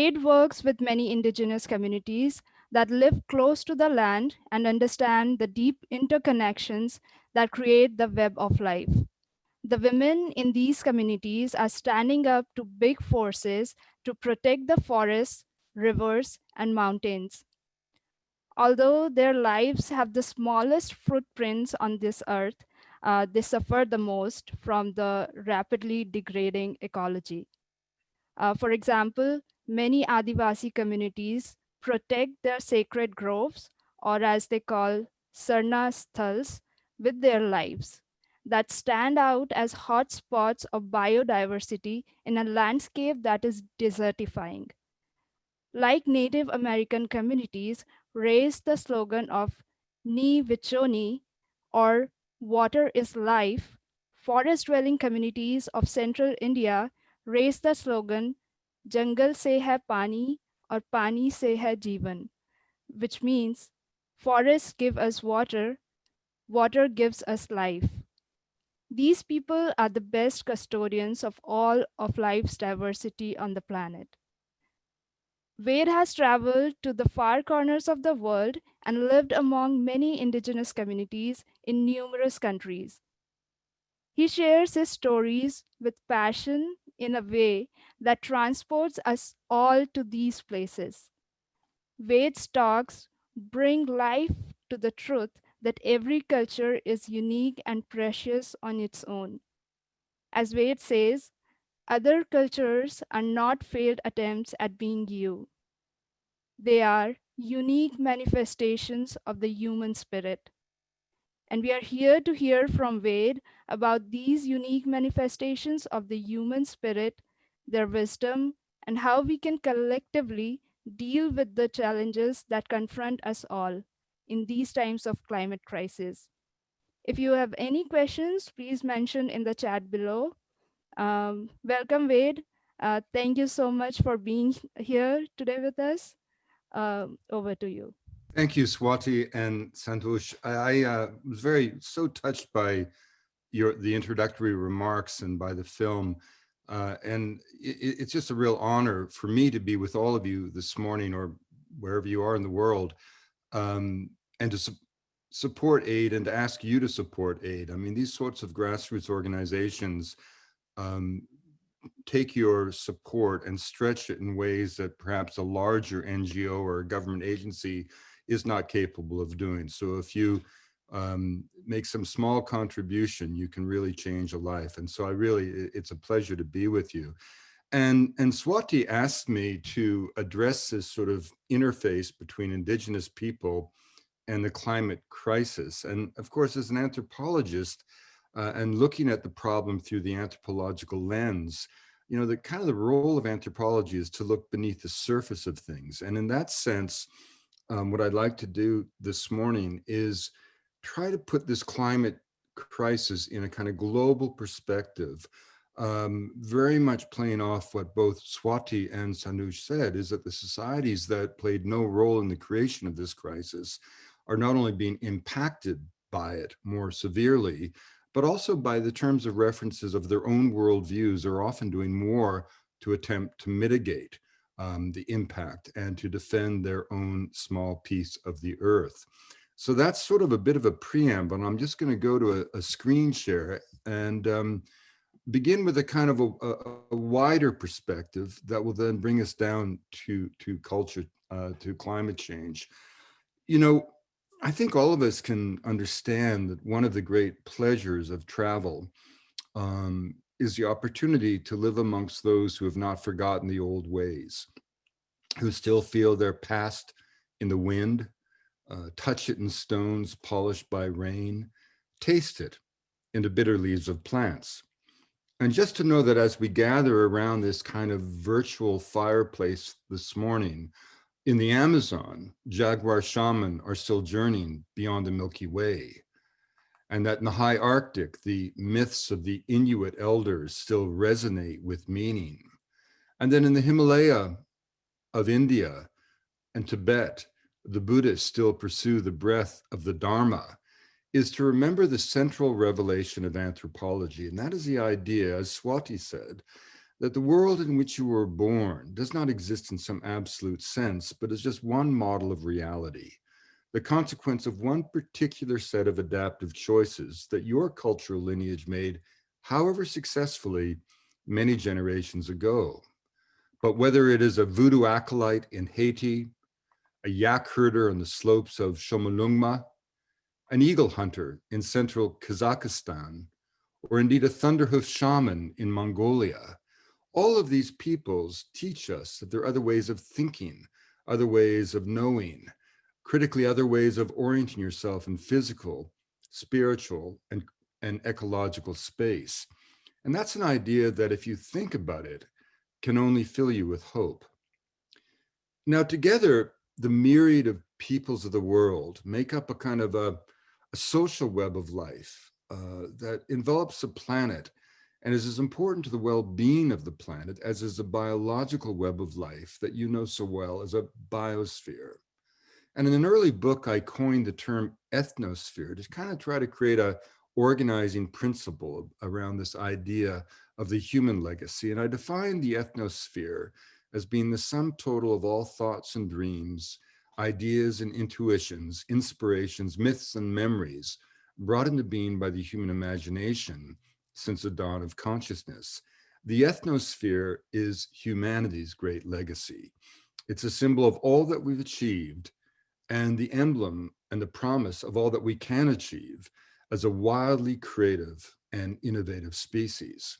AID works with many indigenous communities that live close to the land and understand the deep interconnections that create the web of life. The women in these communities are standing up to big forces to protect the forests, rivers, and mountains. Although their lives have the smallest footprints on this earth, uh, they suffer the most from the rapidly degrading ecology. Uh, for example, many Adivasi communities protect their sacred groves, or as they call Sarna Sthals, with their lives that stand out as hotspots of biodiversity in a landscape that is desertifying. Like Native American communities, raised the slogan of Mni Wiconi, or water is life, forest-dwelling communities of central India raised the slogan Se hai pani or pani se hai jivan, which means forests give us water, water gives us life. These people are the best custodians of all of life's diversity on the planet. Wade has traveled to the far corners of the world and lived among many indigenous communities in numerous countries. He shares his stories with passion in a way that transports us all to these places. Wade's talks bring life to the truth that every culture is unique and precious on its own. As Wade says, other cultures are not failed attempts at being you. They are unique manifestations of the human spirit. And we are here to hear from Wade about these unique manifestations of the human spirit, their wisdom, and how we can collectively deal with the challenges that confront us all in these times of climate crisis. If you have any questions, please mention in the chat below. Um, welcome, Wade. Uh, thank you so much for being here today with us. Um, over to you. Thank you, Swati and Santosh. I, I uh, was very so touched by your the introductory remarks and by the film. Uh, and it, it's just a real honor for me to be with all of you this morning or wherever you are in the world um, and to su support aid and to ask you to support aid. I mean, these sorts of grassroots organizations um, take your support and stretch it in ways that perhaps a larger NGO or a government agency is not capable of doing. So if you um, make some small contribution, you can really change a life. And so I really, it's a pleasure to be with you. And, and Swati asked me to address this sort of interface between indigenous people and the climate crisis. And of course, as an anthropologist, uh, and looking at the problem through the anthropological lens, you know, the kind of the role of anthropology is to look beneath the surface of things. And in that sense, um, what I'd like to do this morning is try to put this climate crisis in a kind of global perspective, um, very much playing off what both Swati and Santosh said, is that the societies that played no role in the creation of this crisis are not only being impacted by it more severely, but also by the terms of references of their own worldviews are often doing more to attempt to mitigate um, the impact and to defend their own small piece of the earth. So that's sort of a bit of a preamble. I'm just going to go to a, a screen share and um, begin with a kind of a, a, a, wider perspective that will then bring us down to, to culture, uh, to climate change. You know, I think all of us can understand that one of the great pleasures of travel um, is the opportunity to live amongst those who have not forgotten the old ways, who still feel their past in the wind, uh, touch it in stones polished by rain, taste it in the bitter leaves of plants. And just to know that as we gather around this kind of virtual fireplace this morning, in the Amazon, jaguar shaman are still journeying beyond the Milky Way. And that in the high Arctic, the myths of the Inuit elders still resonate with meaning. And then in the Himalaya of India and Tibet, the Buddhists still pursue the breath of the Dharma is to remember the central revelation of anthropology. And that is the idea, as Swati said, that the world in which you were born does not exist in some absolute sense, but is just one model of reality, the consequence of one particular set of adaptive choices that your cultural lineage made, however successfully, many generations ago. But whether it is a voodoo acolyte in Haiti, a yak herder on the slopes of Chomolungma, an eagle hunter in central Kazakhstan, or indeed a thunderhoof shaman in Mongolia, all of these peoples teach us that there are other ways of thinking, other ways of knowing, critically other ways of orienting yourself in physical, spiritual, and, and ecological space. And that's an idea that if you think about it, can only fill you with hope. Now together, the myriad of peoples of the world make up a kind of a, a social web of life uh, that envelops the planet and is as important to the well-being of the planet as is a biological web of life that you know so well as a biosphere. And in an early book, I coined the term ethnosphere to kind of try to create a organizing principle around this idea of the human legacy. And I defined the ethnosphere as being the sum total of all thoughts and dreams, ideas and intuitions, inspirations, myths and memories brought into being by the human imagination since the dawn of consciousness. The ethnosphere is humanity's great legacy. It's a symbol of all that we've achieved and the emblem and the promise of all that we can achieve as a wildly creative and innovative species.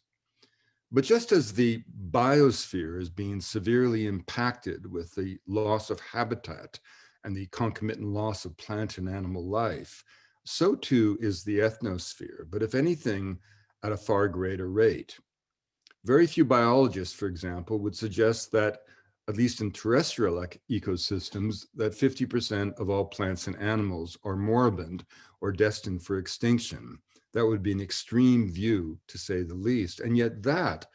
But just as the biosphere is being severely impacted with the loss of habitat and the concomitant loss of plant and animal life, so too is the ethnosphere. But if anything, at a far greater rate. Very few biologists, for example, would suggest that, at least in terrestrial ecosystems, that 50% of all plants and animals are moribund or destined for extinction. That would be an extreme view, to say the least. And yet that,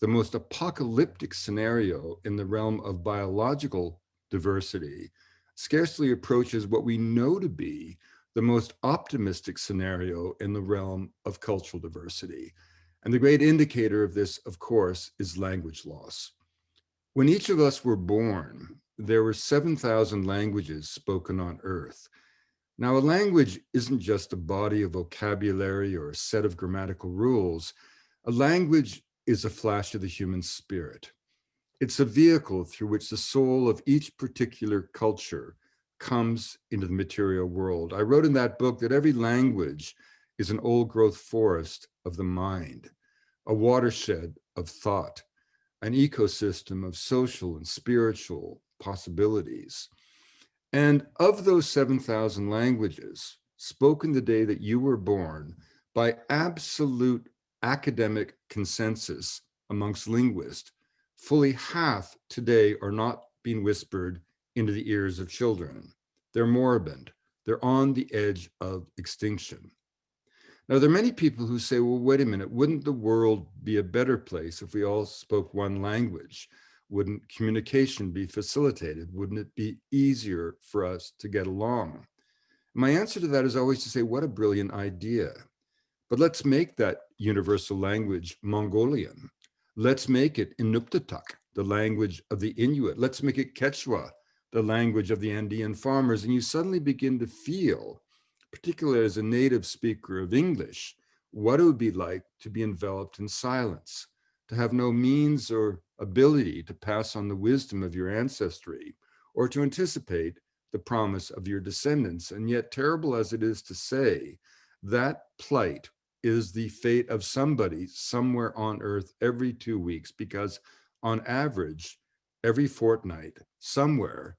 the most apocalyptic scenario in the realm of biological diversity, scarcely approaches what we know to be the most optimistic scenario in the realm of cultural diversity. And the great indicator of this, of course, is language loss. When each of us were born, there were 7,000 languages spoken on earth. Now, a language isn't just a body of vocabulary or a set of grammatical rules. A language is a flash of the human spirit. It's a vehicle through which the soul of each particular culture comes into the material world. I wrote in that book that every language is an old growth forest of the mind, a watershed of thought, an ecosystem of social and spiritual possibilities. And of those 7,000 languages spoken the day that you were born by absolute academic consensus amongst linguists, fully half today are not being whispered into the ears of children. They're moribund. They're on the edge of extinction. Now, there are many people who say, well, wait a minute, wouldn't the world be a better place if we all spoke one language? Wouldn't communication be facilitated? Wouldn't it be easier for us to get along? My answer to that is always to say, what a brilliant idea. But let's make that universal language Mongolian. Let's make it Inuktitut, the language of the Inuit. Let's make it Quechua, the language of the Andean farmers, and you suddenly begin to feel, particularly as a native speaker of English, what it would be like to be enveloped in silence, to have no means or ability to pass on the wisdom of your ancestry, or to anticipate the promise of your descendants. And yet, terrible as it is to say, that plight is the fate of somebody somewhere on earth every two weeks, because on average, every fortnight, somewhere,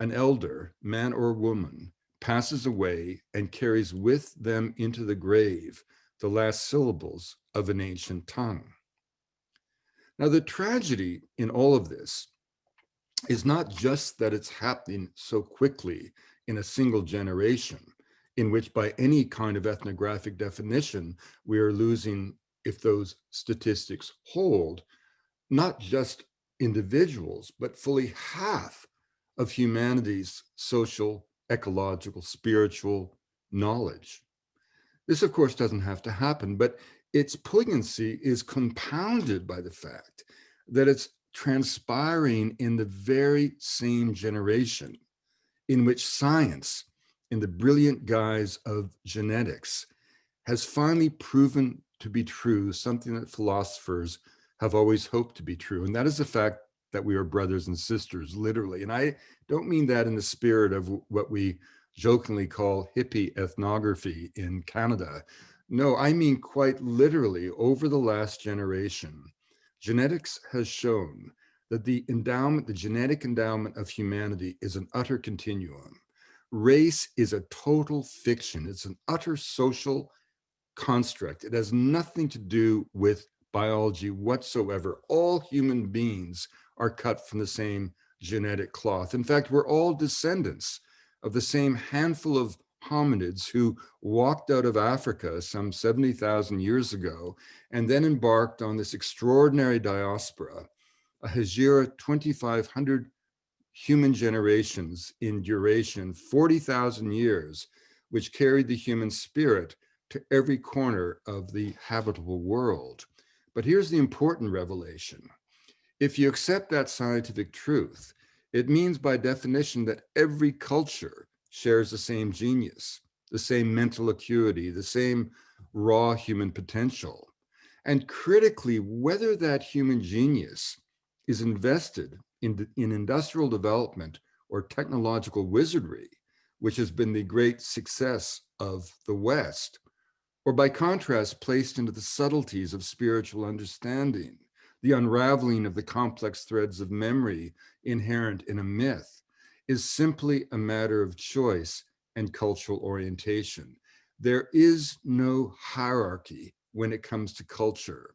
an elder, man or woman, passes away and carries with them into the grave the last syllables of an ancient tongue. Now, the tragedy in all of this is not just that it's happening so quickly in a single generation, in which by any kind of ethnographic definition, we are losing, if those statistics hold, not just individuals, but fully half of humanity's social, ecological, spiritual knowledge. This, of course, doesn't have to happen, but its poignancy is compounded by the fact that it's transpiring in the very same generation in which science, in the brilliant guise of genetics, has finally proven to be true, something that philosophers have always hoped to be true. And that is the fact that we are brothers and sisters, literally. And I don't mean that in the spirit of what we jokingly call hippie ethnography in Canada. No, I mean quite literally over the last generation, genetics has shown that the endowment, the genetic endowment of humanity is an utter continuum. Race is a total fiction. It's an utter social construct. It has nothing to do with biology whatsoever. All human beings are cut from the same genetic cloth. In fact, we're all descendants of the same handful of hominids who walked out of Africa some 70,000 years ago and then embarked on this extraordinary diaspora, a Hejira 2,500 human generations in duration, 40,000 years, which carried the human spirit to every corner of the habitable world. But here's the important revelation. If you accept that scientific truth, it means by definition that every culture shares the same genius, the same mental acuity, the same raw human potential. And critically, whether that human genius is invested in, in industrial development or technological wizardry, which has been the great success of the West, or by contrast, placed into the subtleties of spiritual understanding, the unraveling of the complex threads of memory inherent in a myth, is simply a matter of choice and cultural orientation. There is no hierarchy when it comes to culture.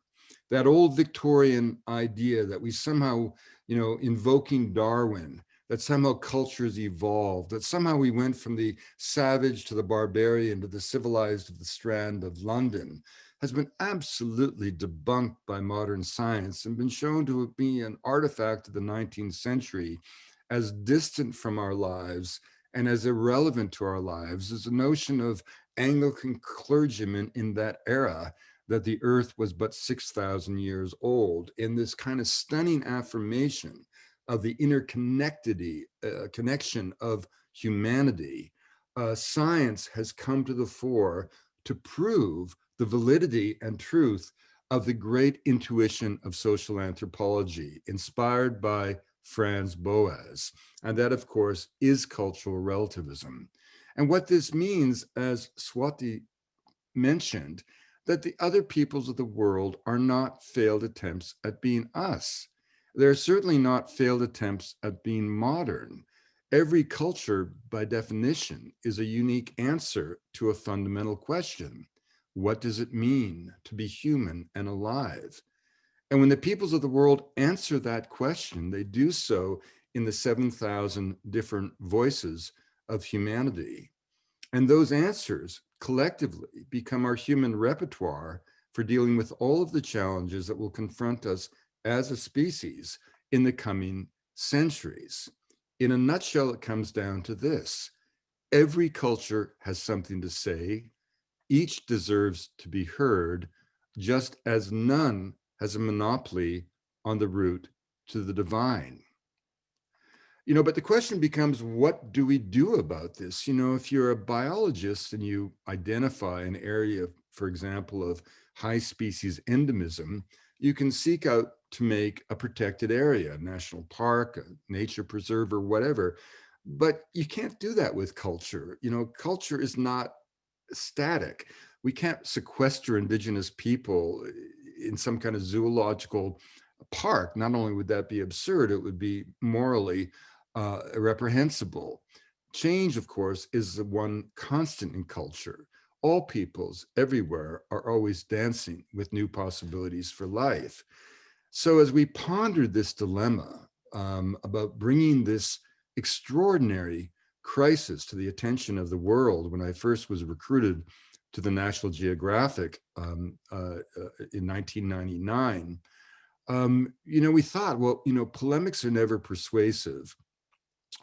That old Victorian idea that we somehow, you know, invoking Darwin, that somehow cultures evolved, that somehow we went from the savage to the barbarian to the civilized of the strand of London has been absolutely debunked by modern science and been shown to be an artifact of the 19th century as distant from our lives and as irrelevant to our lives as the notion of Anglican clergymen in that era that the earth was but 6,000 years old in this kind of stunning affirmation of the interconnectedity, uh, connection of humanity, uh, science has come to the fore to prove the validity and truth of the great intuition of social anthropology, inspired by Franz Boas. And that, of course, is cultural relativism. And what this means, as Swati mentioned, that the other peoples of the world are not failed attempts at being us. They're certainly not failed attempts at being modern. Every culture, by definition, is a unique answer to a fundamental question. What does it mean to be human and alive? And when the peoples of the world answer that question, they do so in the 7,000 different voices of humanity. And those answers collectively become our human repertoire for dealing with all of the challenges that will confront us as a species in the coming centuries. In a nutshell, it comes down to this. Every culture has something to say. Each deserves to be heard, just as none has a monopoly on the route to the divine. You know, but the question becomes, what do we do about this? You know, if you're a biologist and you identify an area, for example, of high species endemism, you can seek out to make a protected area, a national park, a nature preserve or whatever. But you can't do that with culture. You know, culture is not static. We can't sequester indigenous people in some kind of zoological park. Not only would that be absurd, it would be morally uh, reprehensible. Change, of course, is the one constant in culture. All peoples everywhere are always dancing with new possibilities for life. So as we pondered this dilemma um, about bringing this extraordinary crisis to the attention of the world when I first was recruited to the National Geographic um, uh, uh, in 1999, um, you know, we thought, well, you know, polemics are never persuasive.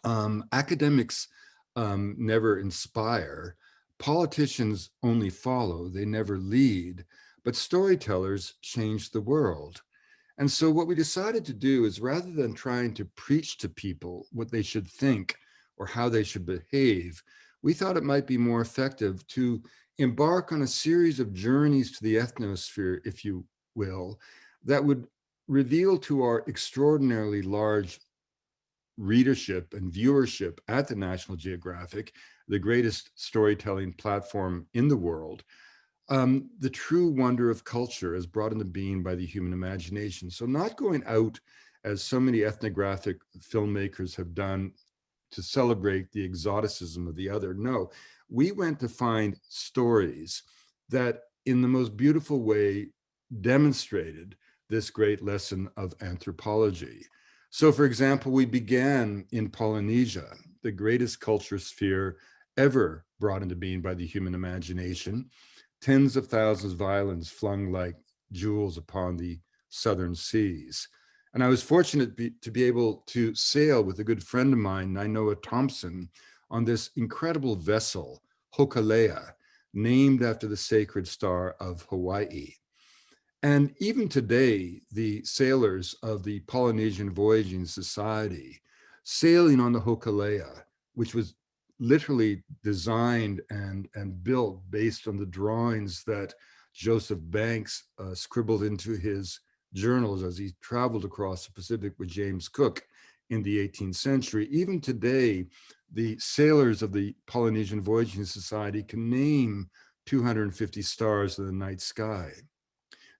Um, academics um, never inspire. Politicians only follow, they never lead, but storytellers change the world. And so what we decided to do is rather than trying to preach to people what they should think or how they should behave, we thought it might be more effective to embark on a series of journeys to the ethnosphere, if you will, that would reveal to our extraordinarily large readership and viewership at the National Geographic, the greatest storytelling platform in the world, um, the true wonder of culture as brought into being by the human imagination. So not going out as so many ethnographic filmmakers have done to celebrate the exoticism of the other. No, we went to find stories that in the most beautiful way demonstrated this great lesson of anthropology. So for example, we began in Polynesia, the greatest culture sphere ever brought into being by the human imagination tens of thousands of islands flung like jewels upon the southern seas. And I was fortunate be, to be able to sail with a good friend of mine, Nainoa Thompson, on this incredible vessel, Hokulea, named after the sacred star of Hawaii. And even today, the sailors of the Polynesian Voyaging Society sailing on the Hokulea, which was literally designed and, and built based on the drawings that Joseph Banks uh, scribbled into his journals as he traveled across the Pacific with James Cook in the 18th century. Even today, the sailors of the Polynesian Voyaging Society can name 250 stars in the night sky.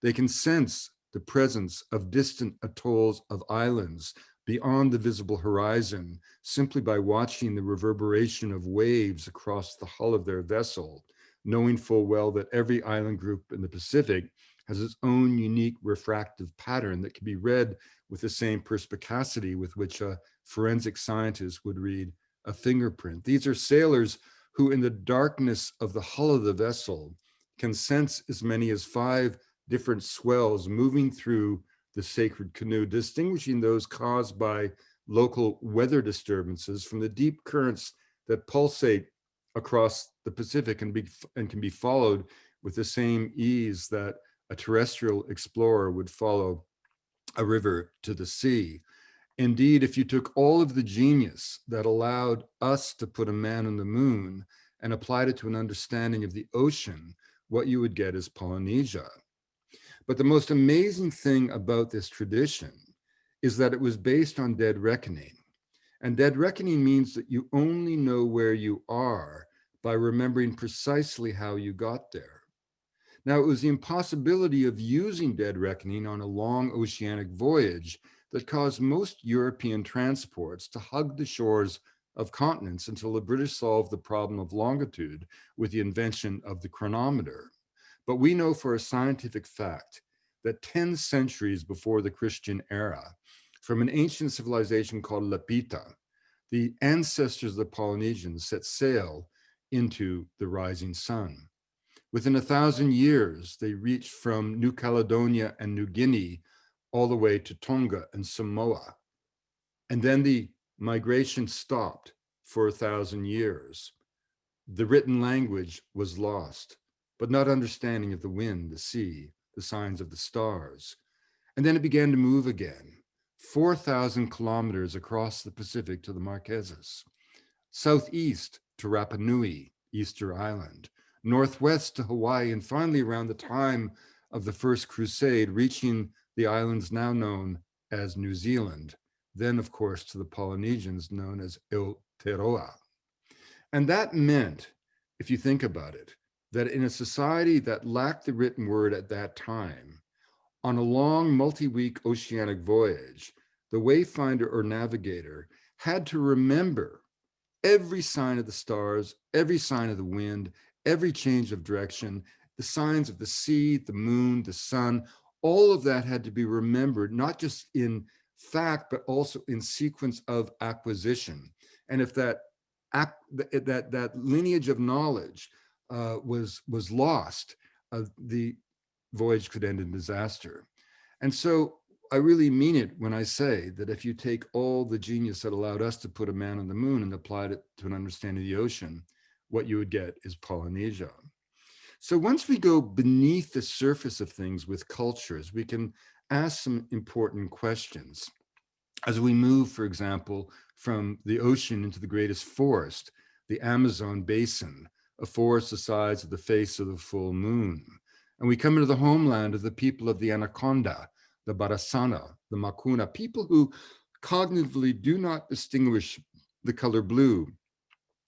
They can sense the presence of distant atolls of islands beyond the visible horizon simply by watching the reverberation of waves across the hull of their vessel, knowing full well that every island group in the Pacific has its own unique refractive pattern that can be read with the same perspicacity with which a forensic scientist would read a fingerprint. These are sailors who in the darkness of the hull of the vessel can sense as many as five different swells moving through the sacred canoe, distinguishing those caused by local weather disturbances from the deep currents that pulsate across the Pacific and, be, and can be followed with the same ease that a terrestrial explorer would follow a river to the sea. Indeed, if you took all of the genius that allowed us to put a man on the moon and applied it to an understanding of the ocean, what you would get is Polynesia. But the most amazing thing about this tradition is that it was based on dead reckoning. And dead reckoning means that you only know where you are by remembering precisely how you got there. Now, it was the impossibility of using dead reckoning on a long oceanic voyage that caused most European transports to hug the shores of continents until the British solved the problem of longitude with the invention of the chronometer. But we know for a scientific fact that 10 centuries before the Christian era, from an ancient civilization called Lapita, the ancestors of the Polynesians set sail into the rising sun. Within a thousand years, they reached from New Caledonia and New Guinea all the way to Tonga and Samoa. And then the migration stopped for a thousand years. The written language was lost but not understanding of the wind, the sea, the signs of the stars. And then it began to move again, 4,000 kilometers across the Pacific to the Marquesas, southeast to Rapa Nui, Easter Island, northwest to Hawaii, and finally around the time of the First Crusade, reaching the islands now known as New Zealand, then of course to the Polynesians known as Aotearoa. And that meant, if you think about it, that in a society that lacked the written word at that time, on a long multi-week oceanic voyage, the wayfinder or navigator had to remember every sign of the stars, every sign of the wind, every change of direction, the signs of the sea, the moon, the sun, all of that had to be remembered, not just in fact, but also in sequence of acquisition. And if that, that, that lineage of knowledge uh, was was lost, uh, the voyage could end in disaster. And so I really mean it when I say that if you take all the genius that allowed us to put a man on the moon and applied it to an understanding of the ocean, what you would get is Polynesia. So once we go beneath the surface of things with cultures, we can ask some important questions. As we move, for example, from the ocean into the greatest forest, the Amazon basin, a forest the size of the face of the full moon. And we come into the homeland of the people of the Anaconda, the Barasana, the Makuna, people who cognitively do not distinguish the color blue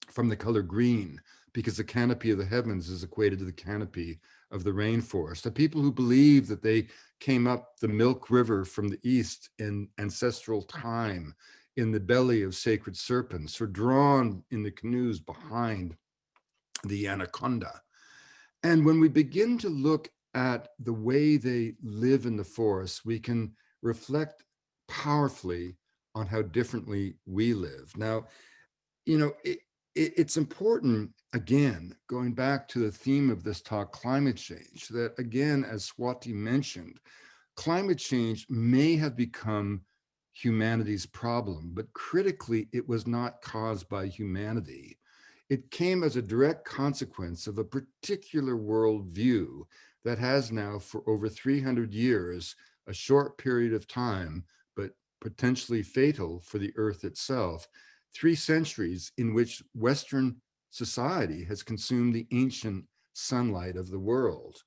from the color green, because the canopy of the heavens is equated to the canopy of the rainforest. The people who believe that they came up the Milk River from the east in ancestral time in the belly of sacred serpents or drawn in the canoes behind the anaconda. And when we begin to look at the way they live in the forest, we can reflect powerfully on how differently we live. Now, you know, it, it's important, again, going back to the theme of this talk, climate change, that again, as Swati mentioned, climate change may have become humanity's problem, but critically, it was not caused by humanity. It came as a direct consequence of a particular worldview that has now for over 300 years, a short period of time, but potentially fatal for the earth itself, three centuries in which Western society has consumed the ancient sunlight of the world.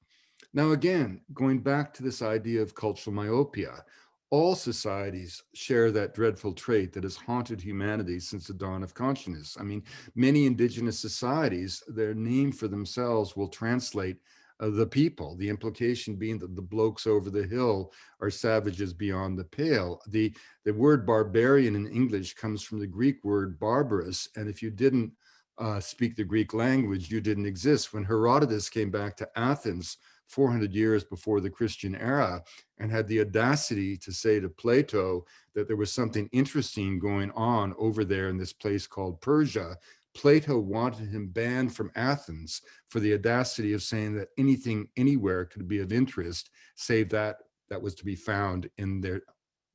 Now, again, going back to this idea of cultural myopia, all societies share that dreadful trait that has haunted humanity since the dawn of consciousness. I mean, many indigenous societies, their name for themselves will translate uh, the people, the implication being that the blokes over the hill are savages beyond the pale. The, the word barbarian in English comes from the Greek word barbarous. And if you didn't uh, speak the Greek language, you didn't exist. When Herodotus came back to Athens 400 years before the Christian era and had the audacity to say to Plato that there was something interesting going on over there in this place called Persia, Plato wanted him banned from Athens for the audacity of saying that anything anywhere could be of interest, save that that was to be found in their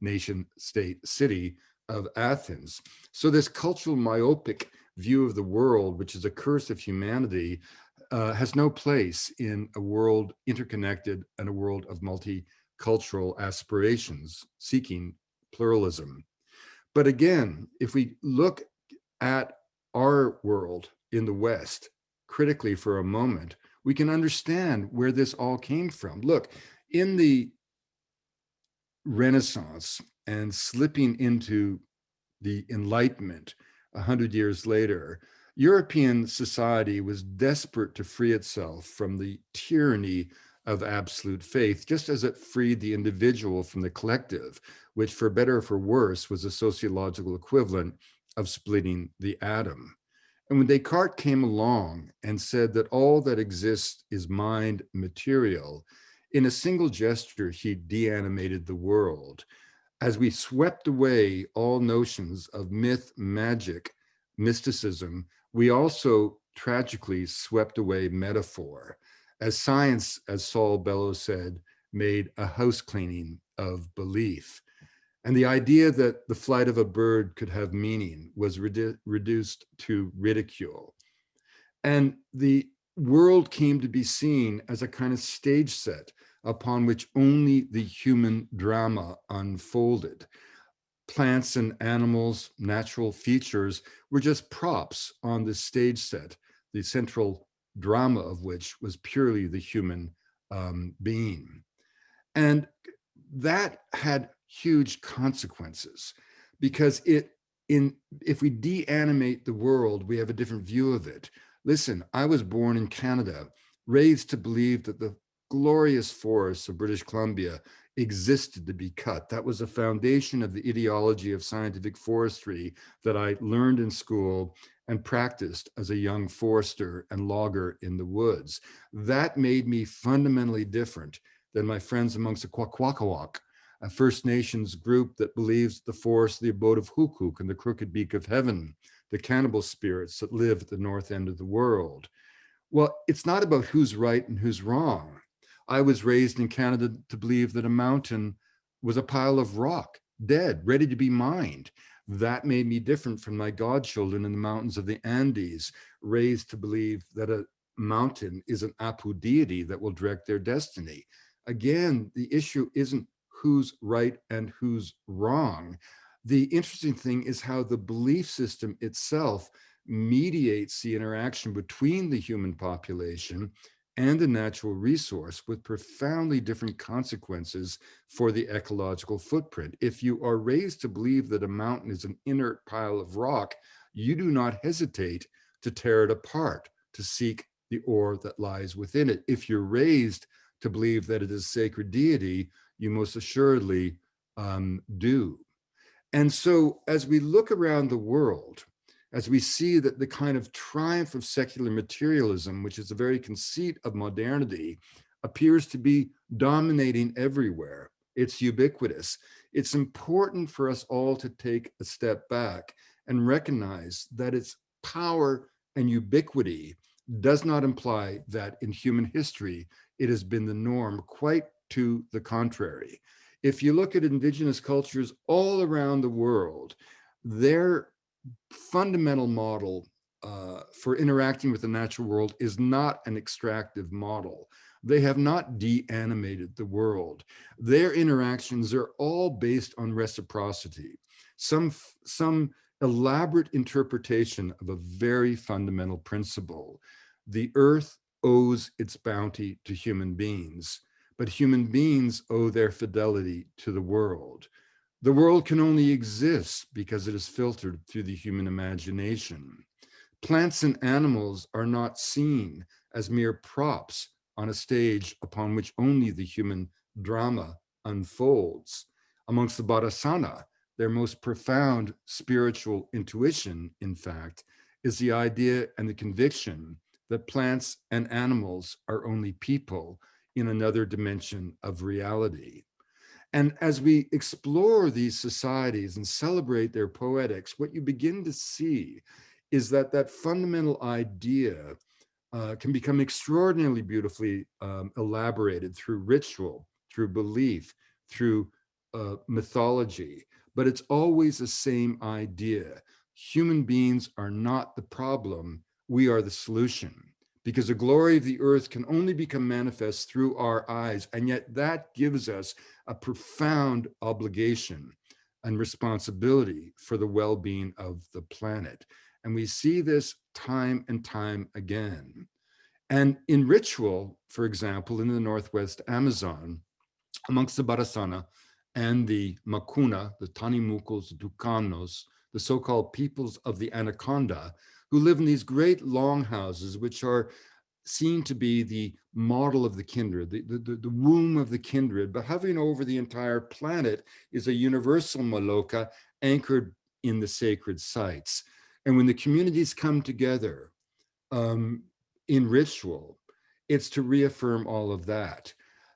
nation state city of Athens. So this cultural myopic view of the world, which is a curse of humanity, uh, has no place in a world interconnected and a world of multicultural aspirations seeking pluralism. But again, if we look at our world in the West critically for a moment, we can understand where this all came from. Look, in the Renaissance and slipping into the Enlightenment a hundred years later, European society was desperate to free itself from the tyranny of absolute faith, just as it freed the individual from the collective, which for better or for worse was a sociological equivalent of splitting the atom. And when Descartes came along and said that all that exists is mind material, in a single gesture, he deanimated the world. As we swept away all notions of myth, magic, mysticism, we also tragically swept away metaphor. As science, as Saul Bellow said, made a house cleaning of belief. And the idea that the flight of a bird could have meaning was redu reduced to ridicule. And the world came to be seen as a kind of stage set upon which only the human drama unfolded. Plants and animals, natural features were just props on the stage set, the central drama of which was purely the human um, being. And that had huge consequences because it in if we deanimate the world, we have a different view of it. Listen, I was born in Canada, raised to believe that the glorious forests of British Columbia existed to be cut. That was the foundation of the ideology of scientific forestry that I learned in school and practiced as a young forester and logger in the woods. That made me fundamentally different than my friends amongst the Kwakwaka'wakw, a First Nations group that believes the forest, the abode of Hukuk and the crooked beak of heaven, the cannibal spirits that live at the north end of the world. Well, it's not about who's right and who's wrong. I was raised in Canada to believe that a mountain was a pile of rock, dead, ready to be mined. That made me different from my godchildren in the mountains of the Andes, raised to believe that a mountain is an Apu deity that will direct their destiny. Again, the issue isn't who's right and who's wrong. The interesting thing is how the belief system itself mediates the interaction between the human population and the natural resource with profoundly different consequences for the ecological footprint. If you are raised to believe that a mountain is an inert pile of rock, you do not hesitate to tear it apart, to seek the ore that lies within it. If you're raised to believe that it is a sacred deity, you most assuredly um, do. And so as we look around the world, as we see that the kind of triumph of secular materialism, which is the very conceit of modernity, appears to be dominating everywhere. It's ubiquitous. It's important for us all to take a step back and recognize that its power and ubiquity does not imply that in human history, it has been the norm, quite to the contrary. If you look at indigenous cultures all around the world, their fundamental model uh, for interacting with the natural world is not an extractive model. They have not de-animated the world. Their interactions are all based on reciprocity, some, some elaborate interpretation of a very fundamental principle. The earth owes its bounty to human beings, but human beings owe their fidelity to the world. The world can only exist because it is filtered through the human imagination. Plants and animals are not seen as mere props on a stage upon which only the human drama unfolds. Amongst the Barasana, their most profound spiritual intuition, in fact, is the idea and the conviction that plants and animals are only people in another dimension of reality. And as we explore these societies and celebrate their poetics, what you begin to see is that that fundamental idea uh, can become extraordinarily beautifully um, elaborated through ritual, through belief, through uh, mythology, but it's always the same idea. Human beings are not the problem, we are the solution because the glory of the earth can only become manifest through our eyes. And yet that gives us a profound obligation and responsibility for the well-being of the planet. And we see this time and time again. And in ritual, for example, in the Northwest Amazon, amongst the Barasana and the Makuna, the Tanimukos, Tucanos, the so-called peoples of the Anaconda, who live in these great longhouses, which are seen to be the model of the kindred, the, the, the womb of the kindred, but hovering over the entire planet is a universal Maloka anchored in the sacred sites. And when the communities come together um, in ritual, it's to reaffirm all of that.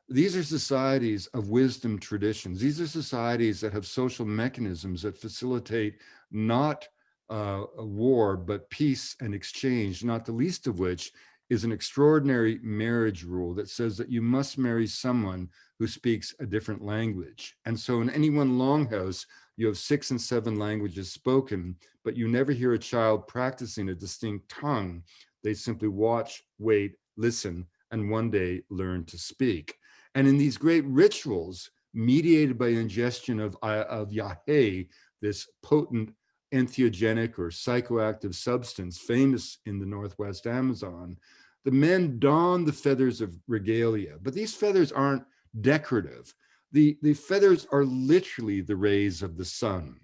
These are societies of wisdom traditions. These are societies that have social mechanisms that facilitate not uh, war, but peace and exchange, not the least of which is an extraordinary marriage rule that says that you must marry someone who speaks a different language. And so in any one longhouse, you have six and seven languages spoken, but you never hear a child practicing a distinct tongue. They simply watch, wait, listen, and one day learn to speak. And in these great rituals, mediated by ingestion of, uh, of yahe, this potent entheogenic or psychoactive substance famous in the Northwest Amazon, the men don the feathers of regalia, but these feathers aren't decorative. The, the feathers are literally the rays of the sun.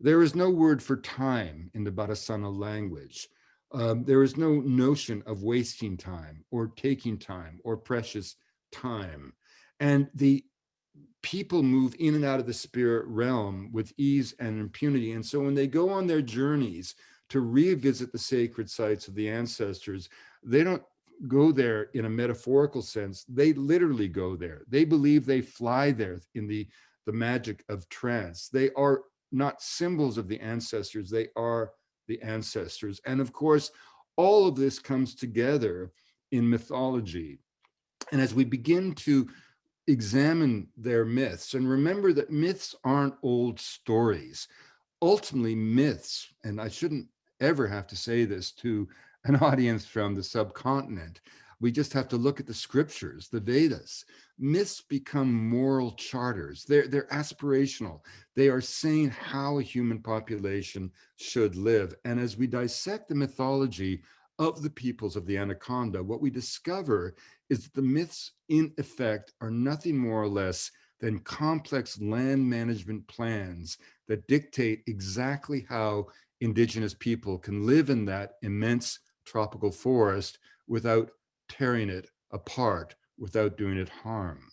There is no word for time in the Barasana language. Um, there is no notion of wasting time or taking time or precious time. And the people move in and out of the spirit realm with ease and impunity. And so when they go on their journeys to revisit the sacred sites of the ancestors, they don't go there in a metaphorical sense. They literally go there. They believe they fly there in the, the magic of trance. They are not symbols of the ancestors, they are the ancestors. And of course, all of this comes together in mythology. And as we begin to examine their myths and remember that myths aren't old stories. Ultimately myths, and I shouldn't ever have to say this to an audience from the subcontinent, We just have to look at the scriptures, the Vedas. Myths become moral charters. They're, they're aspirational. They are saying how a human population should live. And as we dissect the mythology of the peoples of the Anaconda, what we discover is that the myths in effect are nothing more or less than complex land management plans that dictate exactly how indigenous people can live in that immense tropical forest without tearing it apart, without doing it harm.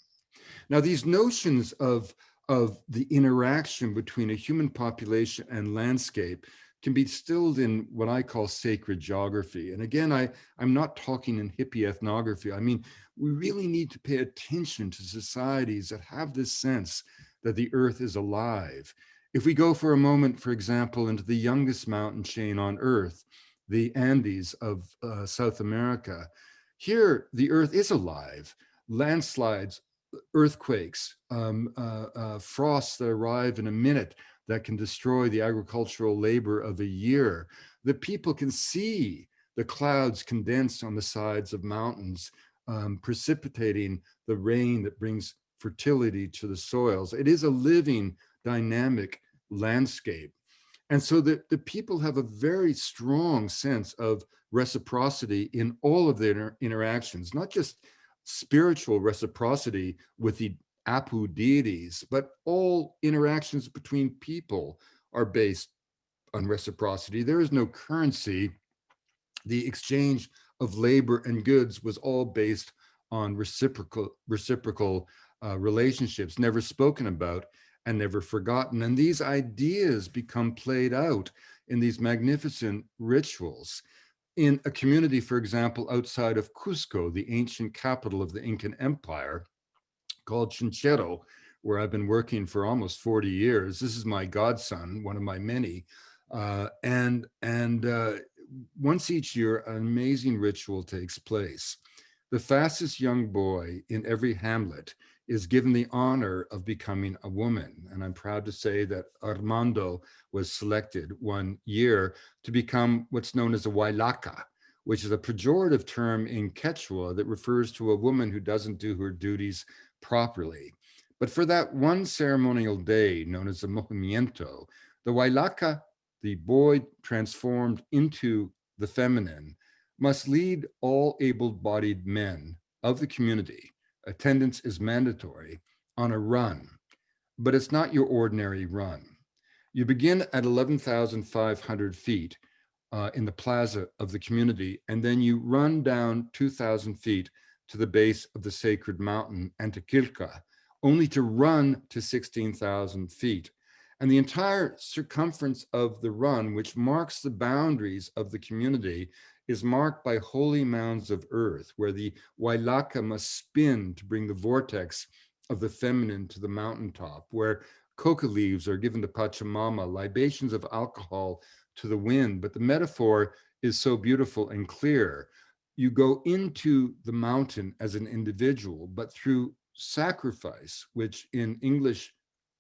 Now, these notions of, of the interaction between a human population and landscape can be distilled in what I call sacred geography. And again, I, I'm not talking in hippie ethnography. I mean, we really need to pay attention to societies that have this sense that the earth is alive. If we go for a moment, for example, into the youngest mountain chain on earth, the Andes of uh, South America, here the earth is alive. Landslides, earthquakes, um, uh, uh, frosts that arrive in a minute, that can destroy the agricultural labor of a year. The people can see the clouds condensed on the sides of mountains, um, precipitating the rain that brings fertility to the soils. It is a living, dynamic landscape. And so the, the people have a very strong sense of reciprocity in all of their inter interactions, not just spiritual reciprocity with the Apu deities, but all interactions between people are based on reciprocity. There is no currency. The exchange of labor and goods was all based on reciprocal, reciprocal uh, relationships, never spoken about and never forgotten. And these ideas become played out in these magnificent rituals. In a community, for example, outside of Cusco, the ancient capital of the Incan Empire, called Chinchero, where I've been working for almost 40 years. This is my godson, one of my many. Uh, and and uh, once each year, an amazing ritual takes place. The fastest young boy in every hamlet is given the honor of becoming a woman. And I'm proud to say that Armando was selected one year to become what's known as a Huaylaca, which is a pejorative term in Quechua that refers to a woman who doesn't do her duties properly. But for that one ceremonial day known as the Movimiento, the Wailaka, the boy transformed into the feminine, must lead all able-bodied men of the community, attendance is mandatory, on a run. But it's not your ordinary run. You begin at 11,500 feet uh, in the plaza of the community, and then you run down 2,000 feet to the base of the sacred mountain Antequilca, only to run to 16,000 feet. And the entire circumference of the run, which marks the boundaries of the community, is marked by holy mounds of earth, where the Wailaka must spin to bring the vortex of the feminine to the mountaintop, where coca leaves are given to Pachamama, libations of alcohol to the wind. But the metaphor is so beautiful and clear you go into the mountain as an individual, but through sacrifice, which in English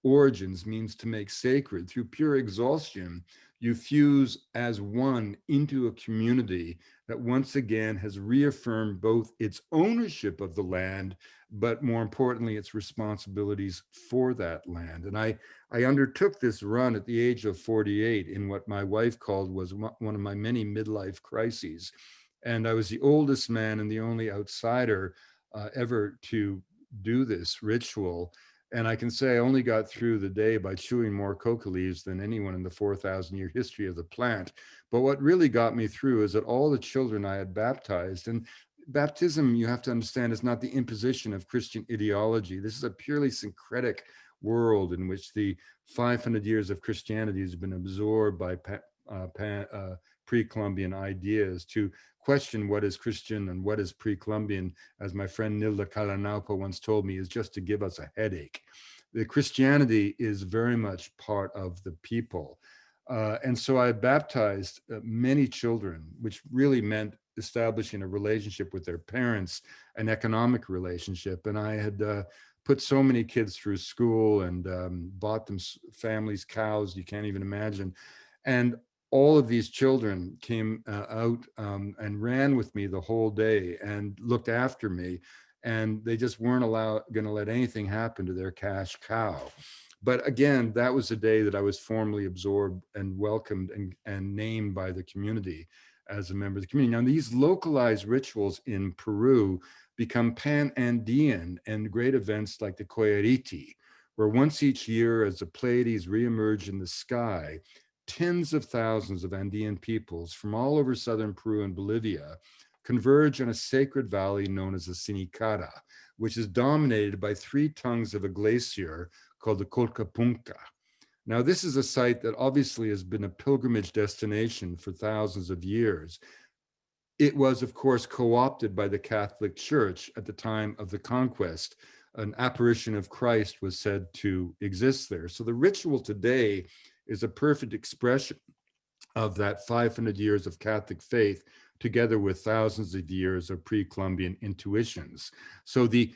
origins means to make sacred, through pure exhaustion, you fuse as one into a community that once again has reaffirmed both its ownership of the land, but more importantly, its responsibilities for that land. And I, I undertook this run at the age of 48 in what my wife called was one of my many midlife crises. And I was the oldest man and the only outsider uh, ever to do this ritual. And I can say I only got through the day by chewing more coca leaves than anyone in the 4,000 year history of the plant. But what really got me through is that all the children I had baptized, and baptism, you have to understand, is not the imposition of Christian ideology. This is a purely syncretic world in which the 500 years of Christianity has been absorbed by uh, uh, pre-Columbian ideas to question what is Christian and what is pre-Columbian, as my friend Nilda Callañaupa once told me, is just to give us a headache. The Christianity is very much part of the people. Uh, and so I baptized uh, many children, which really meant establishing a relationship with their parents, an economic relationship. And I had uh, put so many kids through school and um, bought them families, cows, you can't even imagine. And all of these children came uh, out um, and ran with me the whole day and looked after me. And they just weren't allowed going to let anything happen to their cash cow. But again, that was the day that I was formally absorbed and welcomed and, and named by the community as a member of the community. Now, these localized rituals in Peru become pan-Andean and great events like the Qoyllur Rit'i, where once each year as the Pleiades reemerge in the sky, tens of thousands of Andean peoples from all over southern Peru and Bolivia converge on a sacred valley known as the Sinakara, which is dominated by three tongues of a glacier called the Colcapunca. Now, this is a site that obviously has been a pilgrimage destination for thousands of years. It was, of course, co-opted by the Catholic Church at the time of the conquest. An apparition of Christ was said to exist there. So the ritual today is a perfect expression of that 500 years of Catholic faith together with thousands of years of pre-Columbian intuitions. So the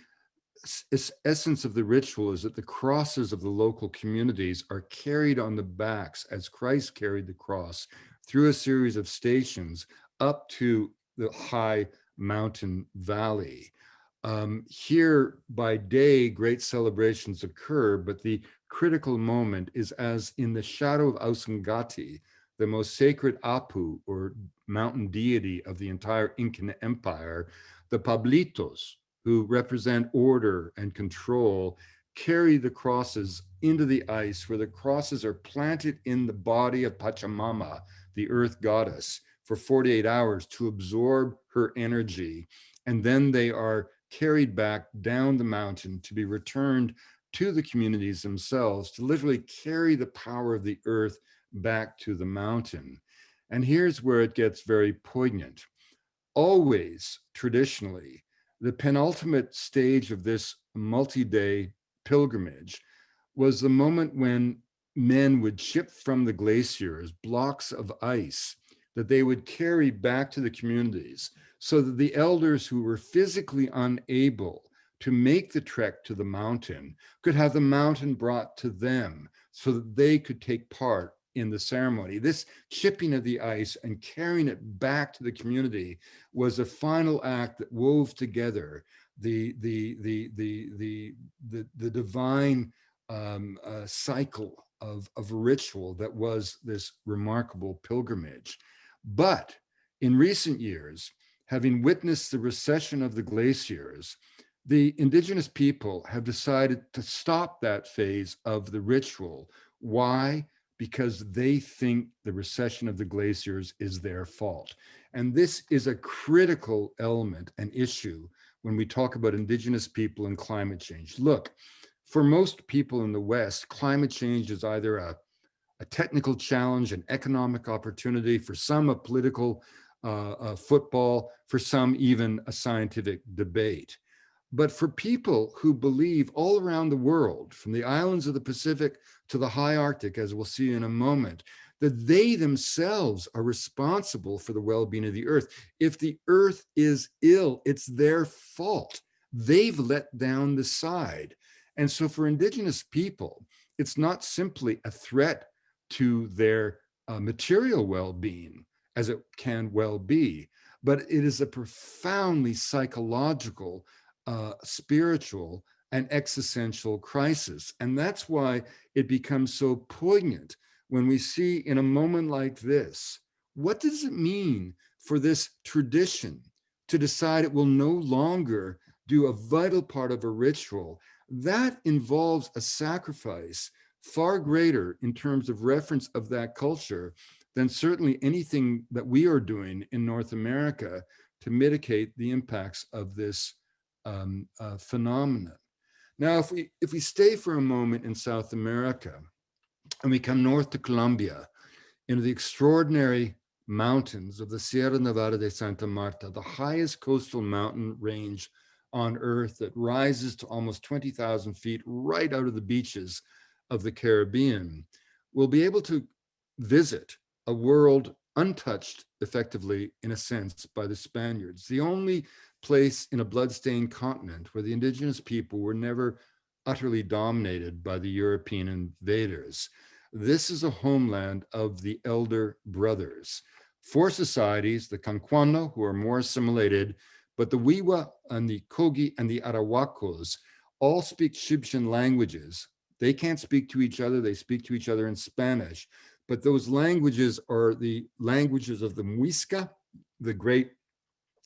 essence of the ritual is that the crosses of the local communities are carried on the backs as Christ carried the cross through a series of stations up to the high mountain valley. Um, here by day, great celebrations occur, but the critical moment is as in the shadow of Ausangati, the most sacred Apu or mountain deity of the entire Incan Empire, the Pablitos, who represent order and control, carry the crosses into the ice where the crosses are planted in the body of Pachamama, the earth goddess, for 48 hours to absorb her energy. And then they are carried back down the mountain to be returned to the communities themselves to literally carry the power of the earth back to the mountain. And here's where it gets very poignant. Always, traditionally, the penultimate stage of this multi-day pilgrimage was the moment when men would ship from the glaciers blocks of ice that they would carry back to the communities so that the elders who were physically unable to make the trek to the mountain could have the mountain brought to them so that they could take part in the ceremony. This chipping of the ice and carrying it back to the community was a final act that wove together the the the the the the, the divine um, uh, cycle of of ritual that was this remarkable pilgrimage. But in recent years, having witnessed the recession of the glaciers, the indigenous people have decided to stop that phase of the ritual. Why? Because they think the recession of the glaciers is their fault. And this is a critical element and issue when we talk about indigenous people and climate change. Look, for most people in the West, climate change is either a, a technical challenge, an economic opportunity, for some a political uh, football, for some even a scientific debate. But for people who believe all around the world, from the islands of the Pacific to the high Arctic, as we'll see in a moment, that they themselves are responsible for the well-being of the earth. If the earth is ill, it's their fault. They've let down the side. And so for indigenous people, it's not simply a threat to their uh, material well-being, as it can well be, but it is a profoundly psychological uh, spiritual and existential crisis. And that's why it becomes so poignant when we see in a moment like this, what does it mean for this tradition to decide it will no longer do a vital part of a ritual? That involves a sacrifice far greater in terms of reference of that culture than certainly anything that we are doing in North America to mitigate the impacts of this um, uh, phenomenon. Now, if we, if we stay for a moment in South America and we come north to Colombia, into the extraordinary mountains of the Sierra Nevada de Santa Marta, the highest coastal mountain range on earth that rises to almost 20,000 feet right out of the beaches of the Caribbean, we'll be able to visit a world untouched effectively in a sense by the Spaniards. The only place in a bloodstained continent where the indigenous people were never utterly dominated by the European invaders. This is a homeland of the elder brothers. Four societies, the Kankuamo, who are more assimilated, but the Wiwa and the Kogi and the Arhuacos all speak Chibchan languages. They can't speak to each other. They speak to each other in Spanish. But those languages are the languages of the Muisca, the great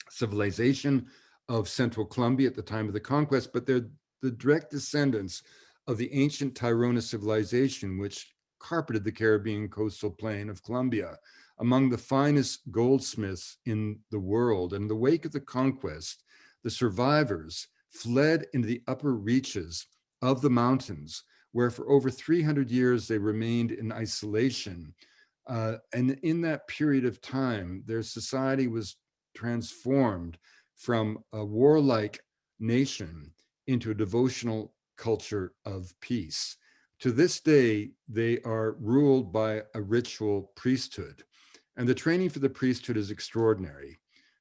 civilization of central Colombia at the time of the conquest, but they're the direct descendants of the ancient Tairona civilization, which carpeted the Caribbean coastal plain of Colombia, among the finest goldsmiths in the world. And in the wake of the conquest, the survivors fled into the upper reaches of the mountains, where for over 300 years they remained in isolation. Uh, and in that period of time, their society was transformed from a warlike nation into a devotional culture of peace. To this day, they are ruled by a ritual priesthood, and the training for the priesthood is extraordinary.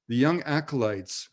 The young acolytes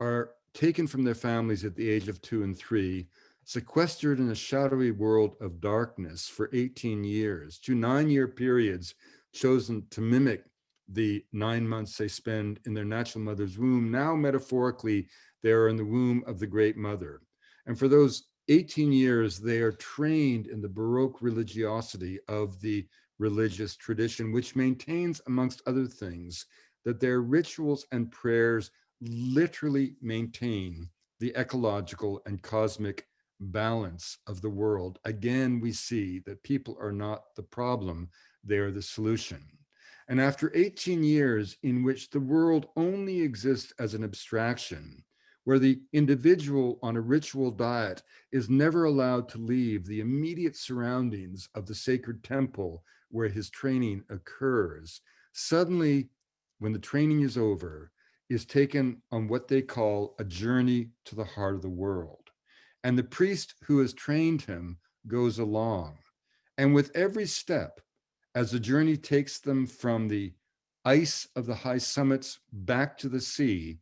are taken from their families at the age of two and three, sequestered in a shadowy world of darkness for 18 years, two nine-year periods chosen to mimic the nine months they spend in their natural mother's womb. Now, metaphorically, they are in the womb of the great mother. And for those 18 years, they are trained in the Baroque religiosity of the religious tradition, which maintains, amongst other things, that their rituals and prayers literally maintain the ecological and cosmic balance of the world. Again, we see that people are not the problem, they are the solution. And after 18 years in which the world only exists as an abstraction, where the individual on a ritual diet is never allowed to leave the immediate surroundings of the sacred temple where his training occurs, suddenly, when the training is over, is taken on what they call a journey to the heart of the world. And the priest who has trained him goes along. And with every step, as the journey takes them from the ice of the high summits back to the sea,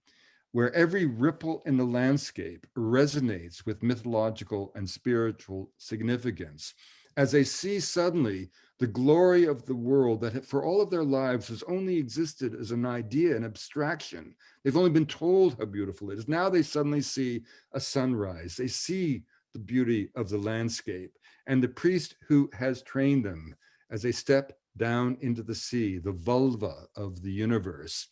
where every ripple in the landscape resonates with mythological and spiritual significance, as they see suddenly the glory of the world that for all of their lives has only existed as an idea, an abstraction. They've only been told how beautiful it is. Now they suddenly see a sunrise. They see the beauty of the landscape. And the priest who has trained them as they step down into the sea, the vulva of the universe.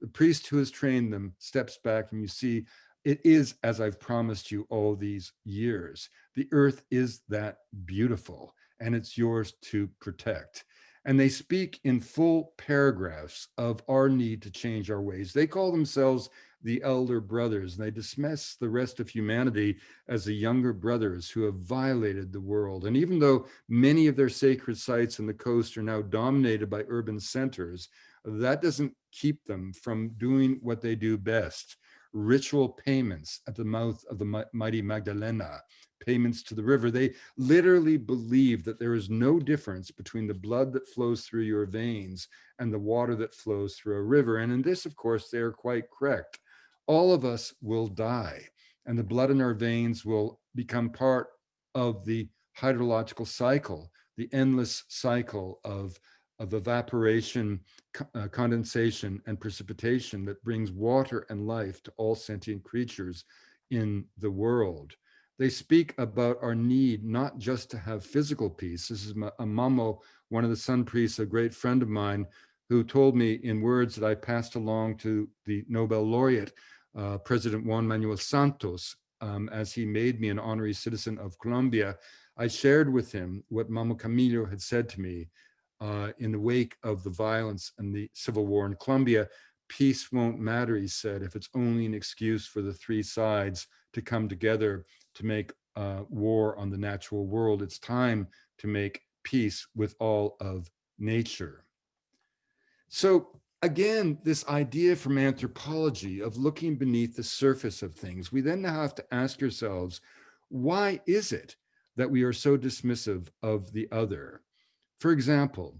The priest who has trained them steps back and you see it is as I've promised you all these years. The earth is that beautiful and it's yours to protect. And they speak in full paragraphs of our need to change our ways. They call themselves the elder brothers, and they dismiss the rest of humanity as the younger brothers who have violated the world. And even though many of their sacred sites in the coast are now dominated by urban centers, that doesn't keep them from doing what they do best, ritual payments at the mouth of the mighty Magdalena, payments to the river. They literally believe that there is no difference between the blood that flows through your veins and the water that flows through a river. And in this, of course, they are quite correct all of us will die and the blood in our veins will become part of the hydrological cycle, the endless cycle of, of evaporation, uh, condensation, and precipitation that brings water and life to all sentient creatures in the world. They speak about our need not just to have physical peace. This is Amamo, one of the sun priests, a great friend of mine, who told me in words that I passed along to the Nobel laureate, uh, President Juan Manuel Santos, um, as he made me an honorary citizen of Colombia, I shared with him what Mamo Camilo had said to me uh, in the wake of the violence and the civil war in Colombia. Peace won't matter, he said, if it's only an excuse for the three sides to come together to make uh, war on the natural world. It's time to make peace with all of nature. So again, this idea from anthropology of looking beneath the surface of things, we then have to ask ourselves, why is it that we are so dismissive of the other? For example,